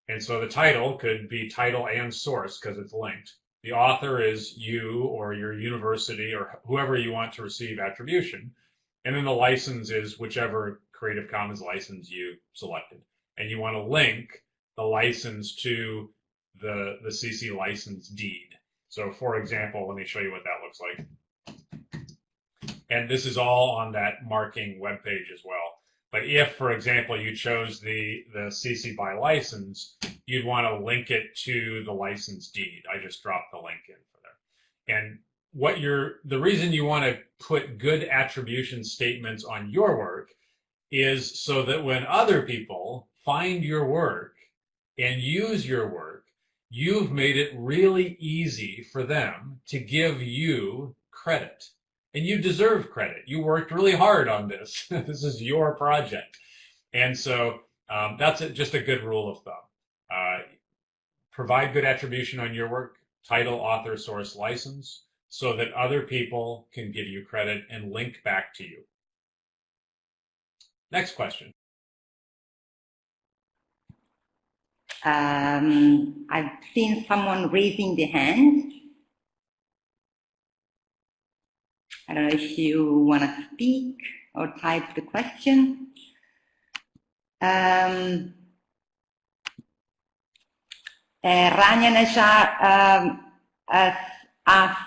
And so the title could be title and source because it's linked. The author is you or your university or whoever you want to receive attribution. And then the license is whichever Creative Commons license you selected. And you want to link the license to the, the CC license deed. So for example, let me show you what that looks like. And this is all on that marking web page as well. But if, for example, you chose the, the CC BY license, you'd want to link it to the license deed. I just dropped the link in for there. And what you're, the reason you want to put good attribution statements on your work is so that when other people find your work and use your work, you've made it really easy for them to give you credit and you deserve credit. You worked really hard on this. <laughs> this is your project. And so um, that's a, just a good rule of thumb. Uh, provide good attribution on your work, title, author, source, license, so that other people can give you credit and link back to you. Next question.
Um, I've seen someone raising the hand. I don't know if you want to speak or type the question. Um, uh, Rania Najar um, asked,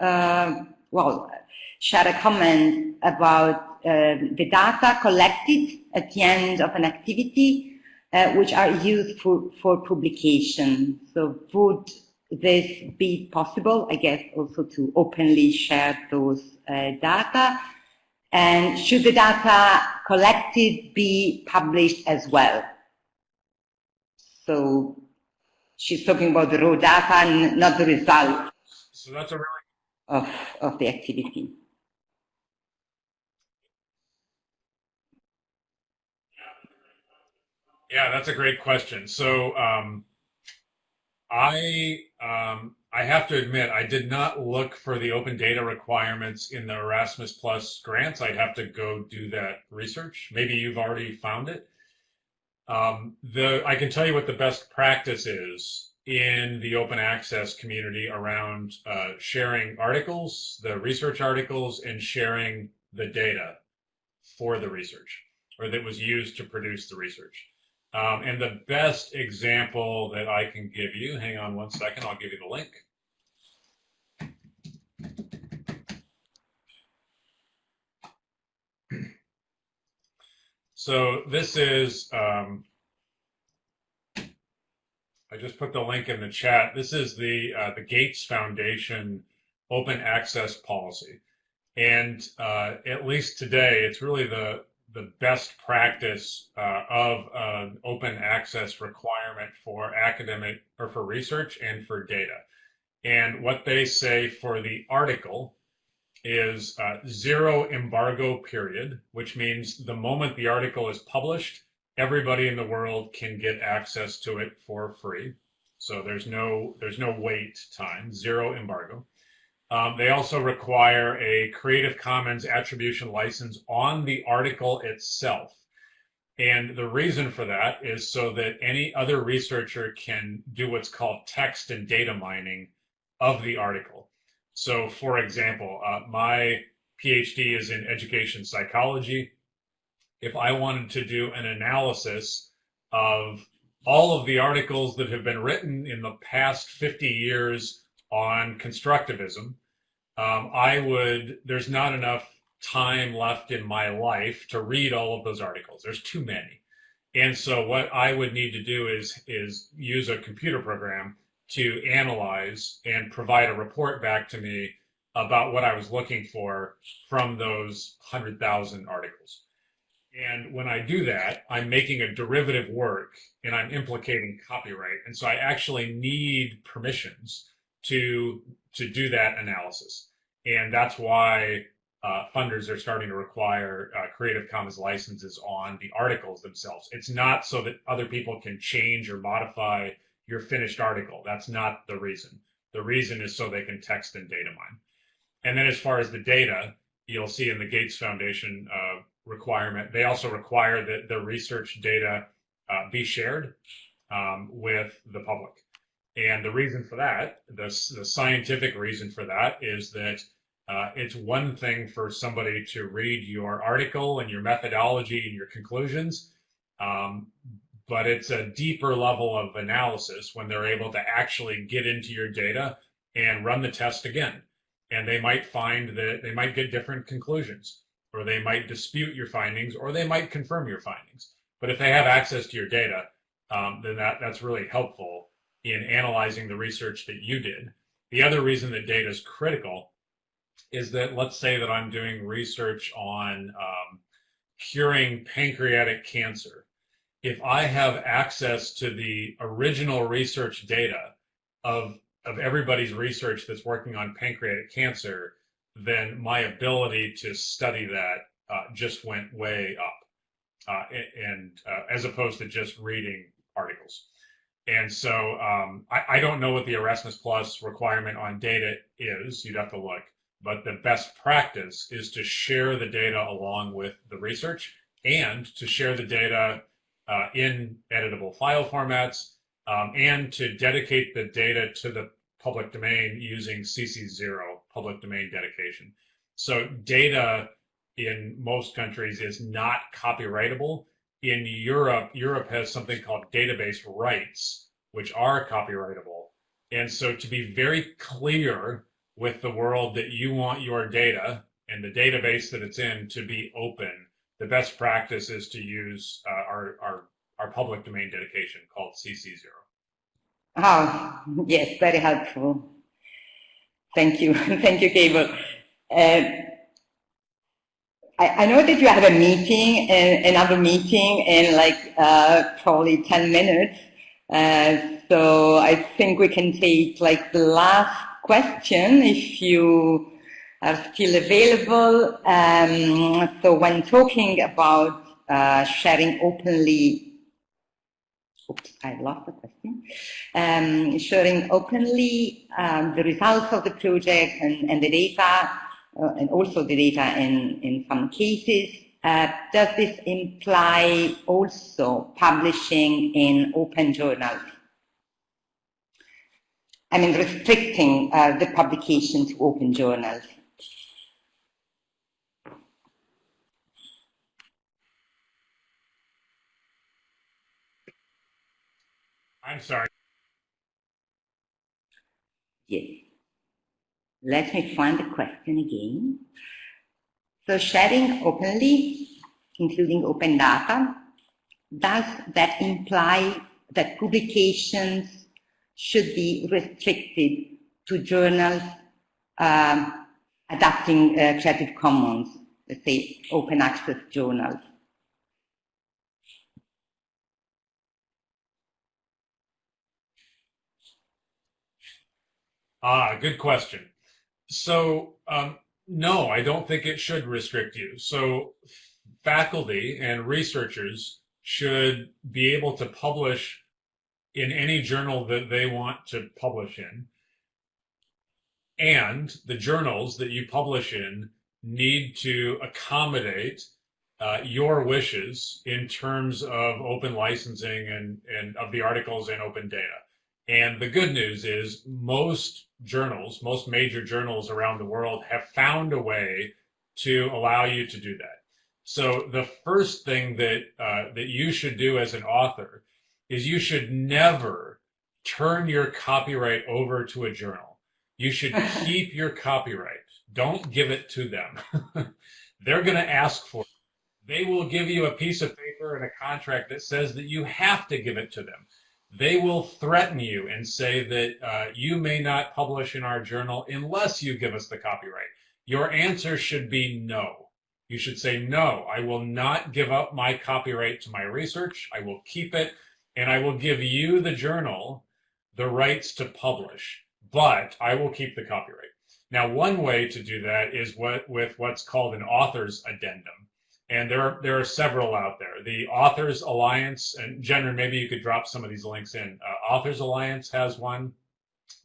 uh, well, shared a comment about uh, the data collected at the end of an activity, uh, which are used for, for publication. So would this be possible, I guess, also to openly share those uh, data? And should the data collected be published as well? So she's talking about the raw data and not the result
so that's a really
of, of the activity.
Yeah, that's a great question. So um, I um, I have to admit I did not look for the open data requirements in the Erasmus Plus grants. I'd have to go do that research. Maybe you've already found it. Um, the I can tell you what the best practice is in the open access community around uh, sharing articles, the research articles, and sharing the data for the research or that was used to produce the research. Um, and the best example that I can give you, hang on one second, I'll give you the link. <clears throat> So this is, um, I just put the link in the chat. This is the uh, the Gates Foundation open access policy. And uh, at least today, it's really the the best practice uh, of an open access requirement for academic or for research and for data. And what they say for the article is uh, zero embargo period, which means the moment the article is published, everybody in the world can get access to it for free. So there's no there's no wait time, zero embargo. Um, they also require a Creative Commons attribution license on the article itself. And the reason for that is so that any other researcher can do what's called text and data mining of the article. So, for example, uh, my PhD is in education psychology. If I wanted to do an analysis of all of the articles that have been written in the past 50 years on constructivism, um, I would, there's not enough time left in my life to read all of those articles. There's too many. And so what I would need to do is, is use a computer program to analyze and provide a report back to me about what I was looking for from those 100,000 articles. And when I do that, I'm making a derivative work and I'm implicating copyright. And so I actually need permissions to to do that analysis. And that's why uh, funders are starting to require uh, Creative Commons licenses on the articles themselves. It's not so that other people can change or modify your finished article. That's not the reason. The reason is so they can text and data mine. And then as far as the data, you'll see in the Gates Foundation uh, requirement, they also require that the research data uh, be shared um, with the public. And the reason for that, the, the scientific reason for that is that uh, it's one thing for somebody to read your article and your methodology and your conclusions, um, but it's a deeper level of analysis when they're able to actually get into your data and run the test again. And they might find that they might get different conclusions, or they might dispute your findings, or they might confirm your findings. But if they have access to your data, um, then that, that's really helpful in analyzing the research that you did. The other reason that data is critical is that let's say that I'm doing research on um, curing pancreatic cancer. If I have access to the original research data of, of everybody's research that's working on pancreatic cancer, then my ability to study that uh, just went way up. Uh, and uh, as opposed to just reading articles. And so um, I, I, don't know what the Erasmus Plus requirement on data is. You'd have to look. But the best practice is to share the data along with the research and to share the data uh, in editable file formats um, and to dedicate the data to the public domain using CC0, public domain dedication. So data in most countries is not copyrightable in Europe, Europe has something called database rights, which are copyrightable. And so to be very clear with the world that you want your data and the database that it's in to be open, the best practice is to use uh, our, our, our public domain dedication called CC0.
Oh, yes, very helpful. Thank you. <laughs> Thank you, Cable. Uh, I, I know that you have a meeting, and another meeting in like uh, probably 10 minutes. Uh, so I think we can take like the last question if you are still available. Um, so when talking about uh, sharing openly Oops, I lost the question. Um, sharing openly um, the results of the project and, and the data and also the data in, in some cases. Uh, does this imply also publishing in open journals? I mean, restricting uh, the publication to open journals.
I'm sorry.
Yes. Let me find the question again. So sharing openly, including open data, does that imply that publications should be restricted to journals um, adapting uh, Creative Commons, let's say open access journals?
Ah, good question. So, um, no, I don't think it should restrict you. So, faculty and researchers should be able to publish in any journal that they want to publish in. And the journals that you publish in need to accommodate uh, your wishes in terms of open licensing and, and of the articles and open data. And the good news is most journals, most major journals around the world have found a way to allow you to do that. So the first thing that uh, that you should do as an author is you should never turn your copyright over to a journal. You should <laughs> keep your copyright. Don't give it to them. <laughs> They're going to ask for it. They will give you a piece of paper and a contract that says that you have to give it to them they will threaten you and say that uh, you may not publish in our journal unless you give us the copyright. Your answer should be no. You should say, no, I will not give up my copyright to my research. I will keep it and I will give you, the journal, the rights to publish, but I will keep the copyright. Now, one way to do that is what, with what's called an author's addendum and there are there are several out there. The Authors Alliance, and Jennryn, maybe you could drop some of these links in. Uh, Authors Alliance has one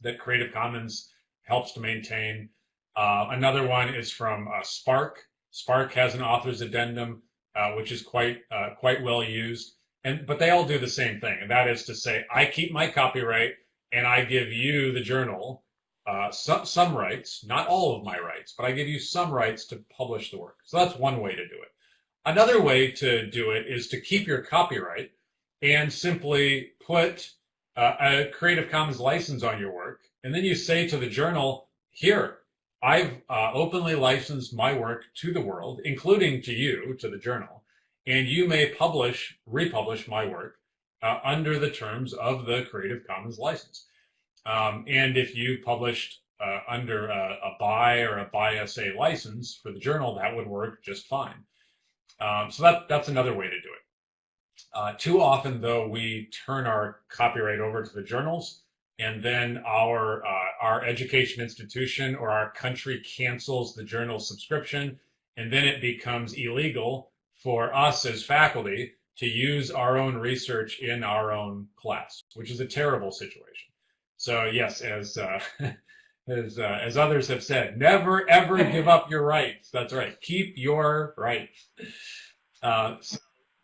that Creative Commons helps to maintain. Uh, another one is from uh, Spark. SPARC has an author's addendum, uh, which is quite uh, quite well used. And but they all do the same thing, and that is to say, I keep my copyright, and I give you, the journal, uh, some some rights, not all of my rights, but I give you some rights to publish the work. So that's one way to do it. Another way to do it is to keep your copyright and simply put uh, a Creative Commons license on your work. And then you say to the journal, here, I've uh, openly licensed my work to the world, including to you, to the journal, and you may publish, republish my work uh, under the terms of the Creative Commons license. Um, and if you published uh, under a, a BY or a BY SA license for the journal, that would work just fine. Um, so that, that's another way to do it. Uh, too often, though, we turn our copyright over to the journals, and then our uh, our education institution or our country cancels the journal subscription, and then it becomes illegal for us as faculty to use our own research in our own class, which is a terrible situation. So yes, as uh, <laughs> as uh, as others have said, never ever <laughs> give up your rights. That's right. Keep your rights. Uh, so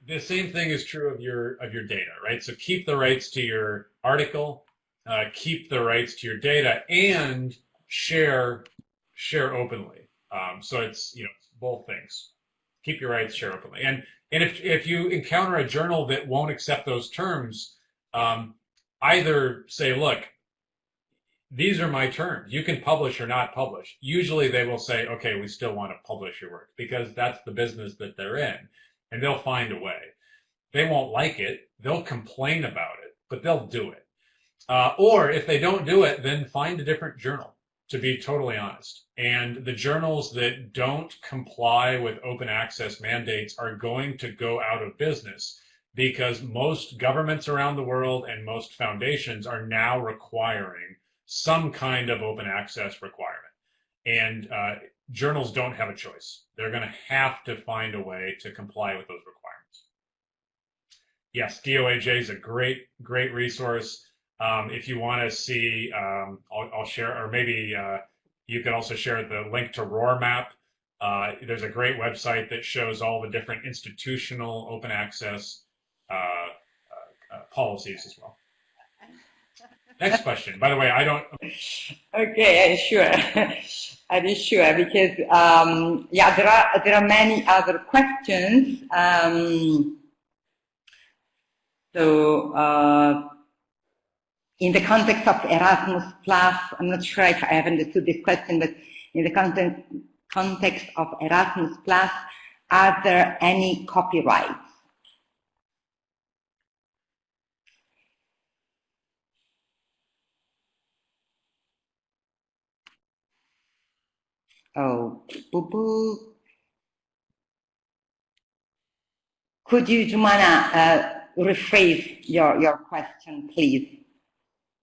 the same thing is true of your of your data, right? So keep the rights to your article, uh, keep the rights to your data, and share share openly. Um, so it's you know both things. Keep your rights, share openly, and and if if you encounter a journal that won't accept those terms, um, either say, look, these are my terms. You can publish or not publish. Usually they will say, okay, we still want to publish your work because that's the business that they're in and they'll find a way. They won't like it. They'll complain about it, but they'll do it. Uh, or if they don't do it, then find a different journal, to be totally honest. And the journals that don't comply with open access mandates are going to go out of business because most governments around the world and most foundations are now requiring some kind of open access requirement. And uh, journals don't have a choice. They're going to have to find a way to comply with those requirements. Yes, DOAJ is a great, great resource. Um, if you want to see, um, I'll, I'll, share, or maybe uh, you could also share the link to ROARMAP. Uh, there's a great website that shows all the different institutional open access uh, uh policies as well. Next question. By the way, I don't. <laughs>
Okay, sure. <laughs> I'm sure because um, yeah, there are there are many other questions. Um, so uh, in the context of Erasmus Plus, I'm not sure if I have understood this question, but in the context, context of Erasmus Plus, are there any copyrights? Oh, boo boo. Could you, Jumana, uh, rephrase your, your question, please?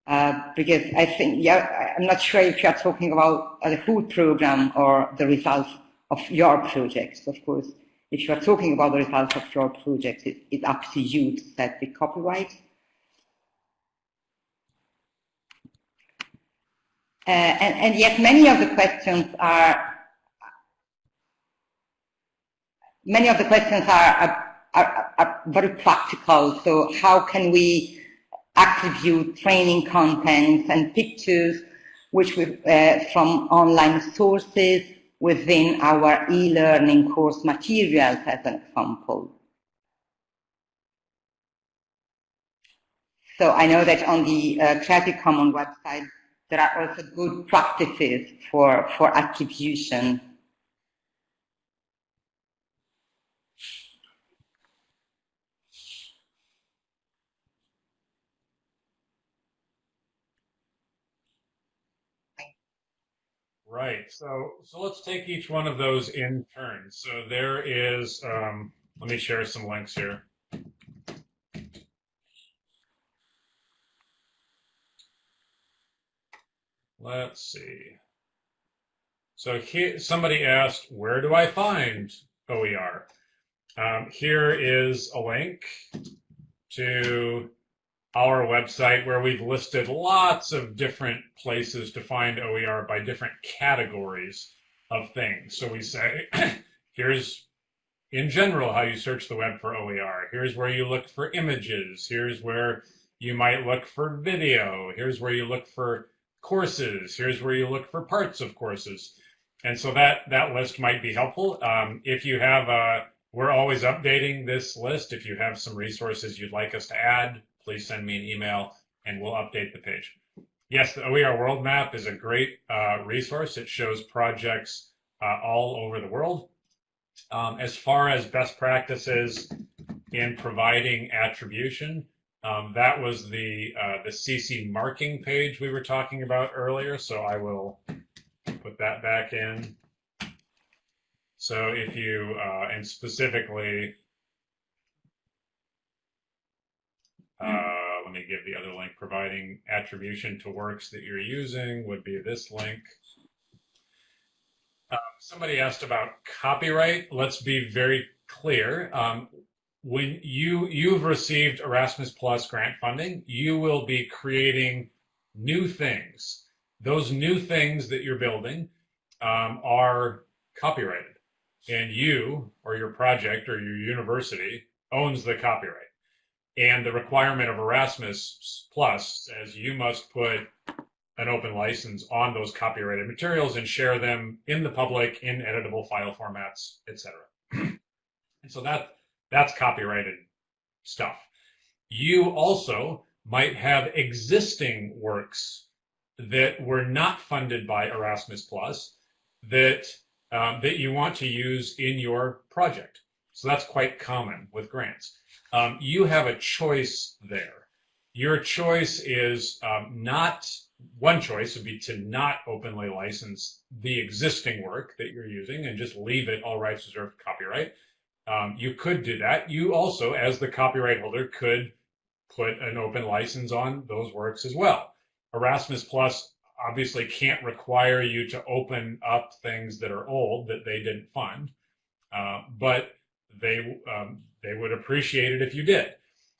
Uh, because I think, yeah, I'm not sure if you're talking about the food program or the results of your projects. Of course, if you're talking about the results of your projects, it, it's up to you to set the copyright. Uh, and, and yet many of the questions are, many of the questions are, are, are very practical. So how can we attribute training contents and pictures which we, uh, from online sources within our e-learning course materials as an example. So I know that on the uh, Creative Commons website there are also good practices for, for attribution
Right. So so let's take each one of those in turn. So there is. Um, let me share some links here. Let's see. So here, somebody asked, where do I find OER? Um, here is a link to our website where we've listed lots of different places to find OER by different categories of things. So we say, <clears throat> here's in general how you search the web for OER. Here's where you look for images. Here's where you might look for video. Here's where you look for courses. Here's where you look for parts of courses. And so that, that list might be helpful. Um, if you have a, we're always updating this list. If you have some resources you'd like us to add, please send me an email and we'll update the page. Yes, the OER World Map is a great uh, resource. It shows projects uh, all over the world. Um, as far as best practices in providing attribution, um, that was the uh, the CC marking page we were talking about earlier. So I will put that back in. So if you, uh, and specifically, Uh, let me give the other link. Providing attribution to works that you're using would be this link. Uh, somebody asked about copyright. Let's be very clear. Um, when you you've received Erasmus Plus grant funding, you will be creating new things. Those new things that you're building um, are copyrighted, and you or your project or your university owns the copyright. And the requirement of Erasmus Plus says you must put an open license on those copyrighted materials and share them in the public in editable file formats, etc. <clears throat> and so that that's copyrighted stuff. You also might have existing works that were not funded by Erasmus Plus that um, that you want to use in your project. So that's quite common with grants um, you have a choice there. Your choice is um, not one choice would be to not openly license the existing work that you're using and just leave it all rights reserved copyright. Um, you could do that. You also, as the copyright holder, could put an open license on those works as well. Erasmus Plus obviously can't require you to open up things that are old that they didn't fund, uh, but they um, they would appreciate it if you did.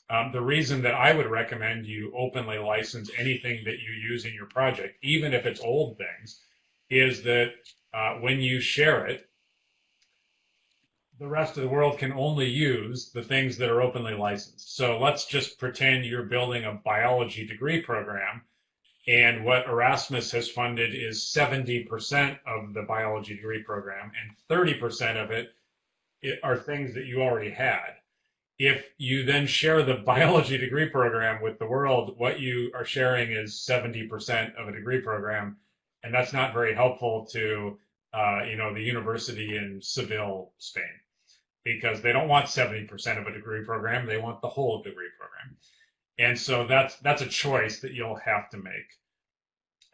Um, the reason that I would recommend you openly license anything that you use in your project, even if it's old things, is that uh, when you share it, the rest of the world can only use the things that are openly licensed. So let's just pretend you're building a biology degree program and what Erasmus has funded is 70% of the biology degree program and 30% of it are things that you already had. if you then share the <laughs> biology degree program with the world, what you are sharing is 70% of a degree program. And that's not very helpful to, uh, you know, the university in Seville, Spain, because they don't want 70% of a degree program. They want the whole degree program. And so that's, that's a choice that you'll have to make.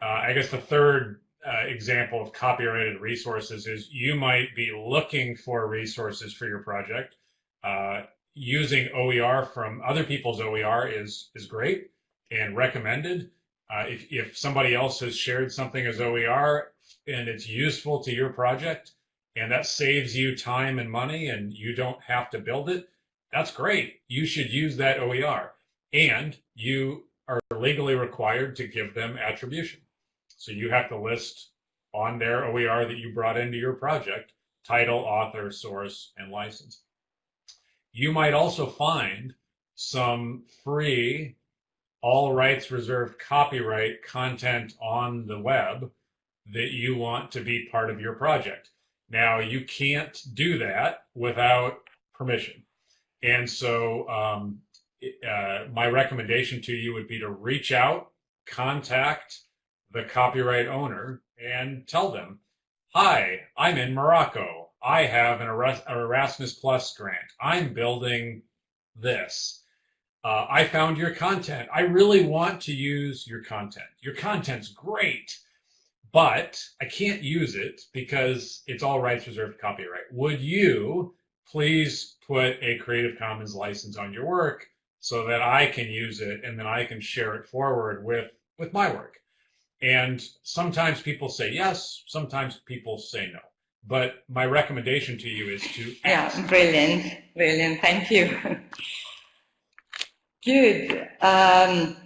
Uh, I guess the third uh, example of copyrighted resources is you might be looking for resources for your project. Uh, using OER from other people's OER is is great and recommended. Uh, if, if somebody else has shared something as OER and it's useful to your project and that saves you time and money and you don't have to build it, that's great. You should use that OER. And you are legally required to give them attribution. So you have to list on their OER that you brought into your project, title, author, source, and license. You might also find some free, all rights reserved copyright content on the web that you want to be part of your project. Now, you can't do that without permission. And so um, uh, my recommendation to you would be to reach out, contact the copyright owner, and tell them, hi, I'm in Morocco. I have an Erasmus Plus grant. I'm building this. Uh, I found your content. I really want to use your content. Your content's great, but I can't use it because it's all rights reserved copyright. Would you please put a Creative Commons license on your work so that I can use it and then I can share it forward with, with my work? And sometimes people say yes, sometimes people say no. But my recommendation to you is to
ask. Yeah, brilliant, brilliant. Thank you. Good. Um,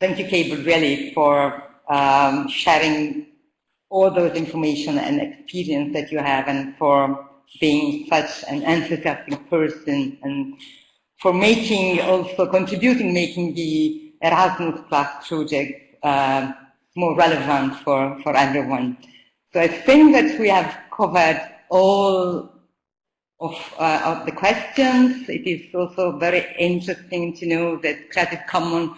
thank you, Cable, really, for um, sharing all those information and experience that you have and for being such an enthusiastic person and for making, also contributing, making the Erasmus Plus project uh, more relevant for, for everyone. So I think that we have covered all of, uh, of the questions. It is also very interesting to know that Creative Commons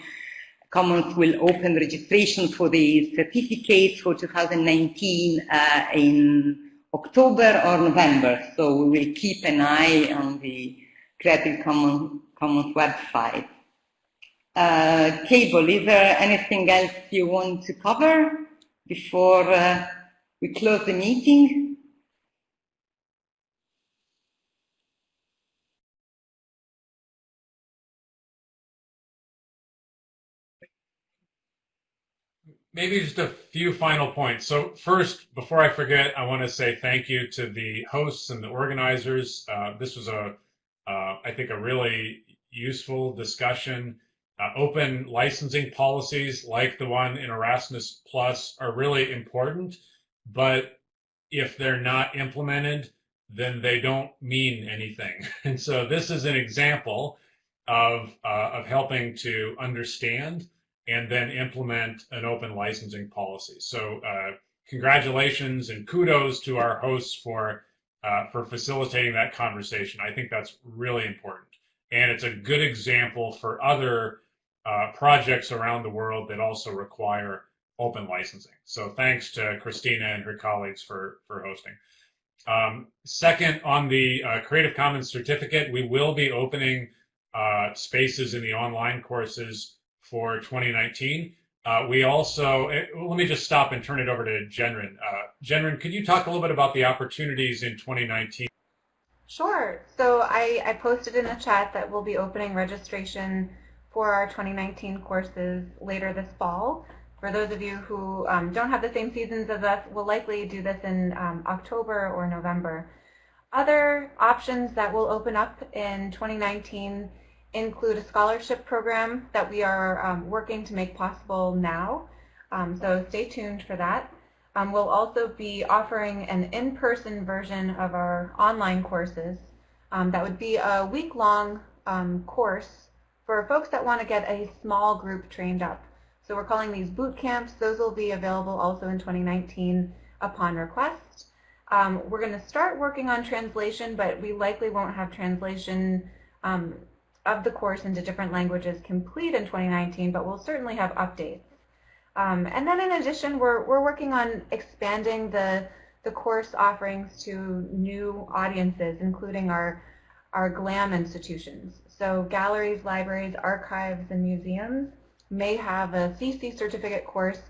Commons will open registration for the certificate for 2019 uh, in October or November. So we will keep an eye on the Creative Commons, Commons website. Uh, Cable, is there anything else you want to cover before uh, we close the meeting.
Maybe just a few final points. So first, before I forget, I want to say thank you to the hosts and the organizers. Uh, this was a, uh, I think, a really useful discussion. Uh, open licensing policies like the one in Erasmus Plus are really important but if they're not implemented, then they don't mean anything. <laughs> And so this is an example of, uh, of helping to understand and then implement an open licensing policy. So uh, congratulations and kudos to our hosts for, uh, for facilitating that conversation. I think that's really important. And it's a good example for other uh, projects around the world that also require open licensing. So thanks to Christina and her colleagues for, for hosting. Um, second, on the uh, Creative Commons certificate, we will be opening uh, spaces in the online courses for 2019. Uh, we also, eh, let me just stop and turn it over to Jennryn. Uh, Jennryn, could you talk a little bit about the opportunities in 2019?
Sure. So I, I posted in the chat that we'll be opening registration for our 2019 courses later this fall. For those of you who um, don't have the same seasons as us, we'll likely do this in um, October or November. Other options that will open up in 2019 include a scholarship program that we are um, working to make possible now. Um, so stay tuned for that. Um, we'll also be offering an in-person version of our online courses. Um, that would be a week-long course for folks that want to get a small group trained up. So we're calling these boot camps. Those will be available also in 2019 upon request. Um, we're going to start working on translation, but we likely won't have translation um, of the course into different languages complete in 2019, but we'll certainly have updates. Um, and then in addition, we're, we're working on expanding the, the course offerings to new audiences, including our, our GLAM institutions. So galleries, libraries, archives, and museums may have a CC certificate course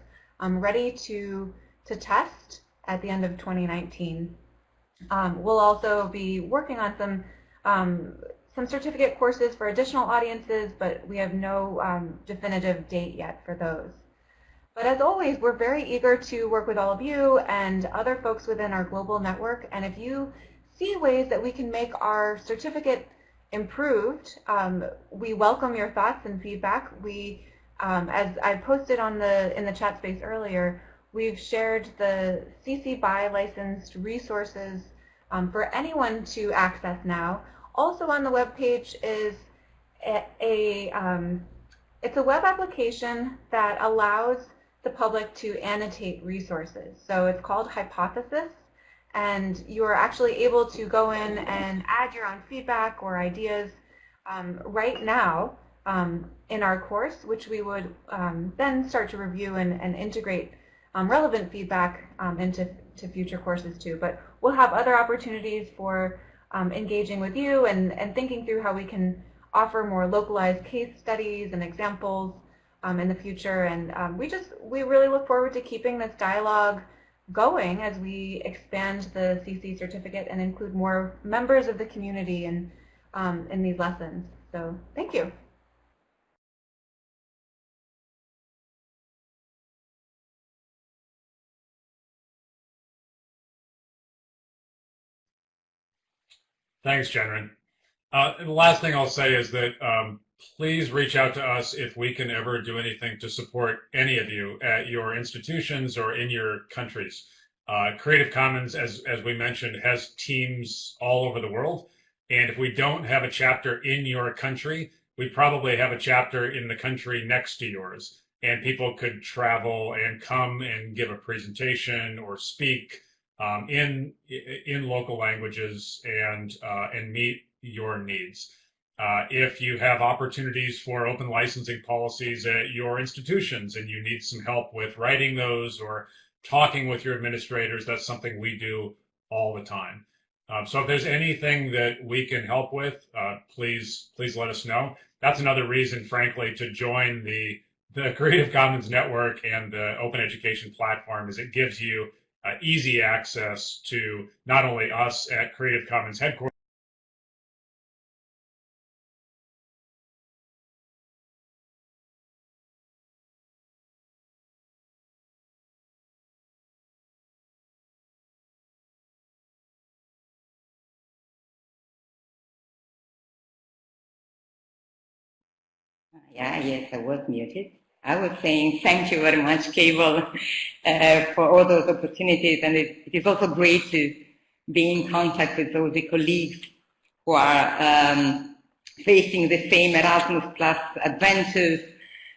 um, ready to, to test at the end of 2019. Um, we'll also be working on some um, some certificate courses for additional audiences, but we have no um, definitive date yet for those. But as always, we're very eager to work with all of you and other folks within our global network. And if you see ways that we can make our certificate improved, um, we welcome your thoughts and feedback. We, um, as I posted on the in the chat space earlier, we've shared the CC BY licensed resources um, for anyone to access now. Also on the web page is a, a um, it's a web application that allows the public to annotate resources. So it's called Hypothesis, and you are actually able to go in and add your own feedback or ideas um, right now um, in our course, which we would um, then start to review and, and integrate um, relevant feedback um, into to future courses too. But we'll have other opportunities for um, engaging with you and, and thinking through how we can offer more localized case studies and examples um, in the future. And um, we just, we really look forward to keeping this dialogue going as we expand the CC certificate and include more members of the community in, um, in these lessons. So thank you.
Thanks, Jennryn. Uh, the last thing I'll say is that um, please reach out to us if we can ever do anything to support any of you at your institutions or in your countries. Uh, Creative Commons, as, as we mentioned, has teams all over the world. And if we don't have a chapter in your country, we probably have a chapter in the country next to yours. And people could travel and come and give a presentation or speak um, in in local languages and uh, and meet your needs. Uh, if you have opportunities for open licensing policies at your institutions and you need some help with writing those or talking with your administrators, that's something we do all the time. Um, so if there's anything that we can help with, uh, please please let us know. That's another reason, frankly, to join the the Creative Commons network and the Open Education platform is it gives you uh, easy access to not only us at Creative Commons headquarters,
Yeah, yes, I was muted. I was saying thank you very much, Cable, uh, for all those opportunities. And it, it is also great to be in contact with those colleagues who are um, facing the same Erasmus Plus adventures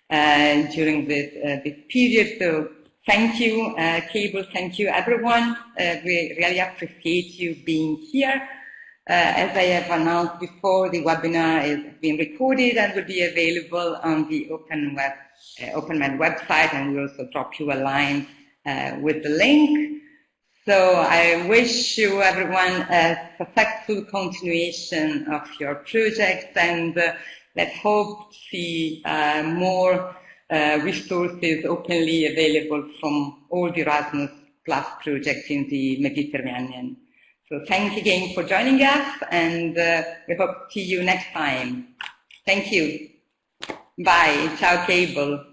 uh, during this, uh, this period. So thank you, uh, Cable. Thank you, everyone. Uh, we really appreciate you being here. Uh, as I have announced before, the webinar is being recorded and will be available on the Open Web OpenMed website, and we also drop you a line uh, with the link. So I wish you everyone a successful continuation of your project, and uh, let's hope to see uh, more uh, resources openly available from all the Erasmus Plus projects in the Mediterranean. So thanks again for joining us, and uh, we hope to see you next time. Thank you. Bye. Ciao, Cable.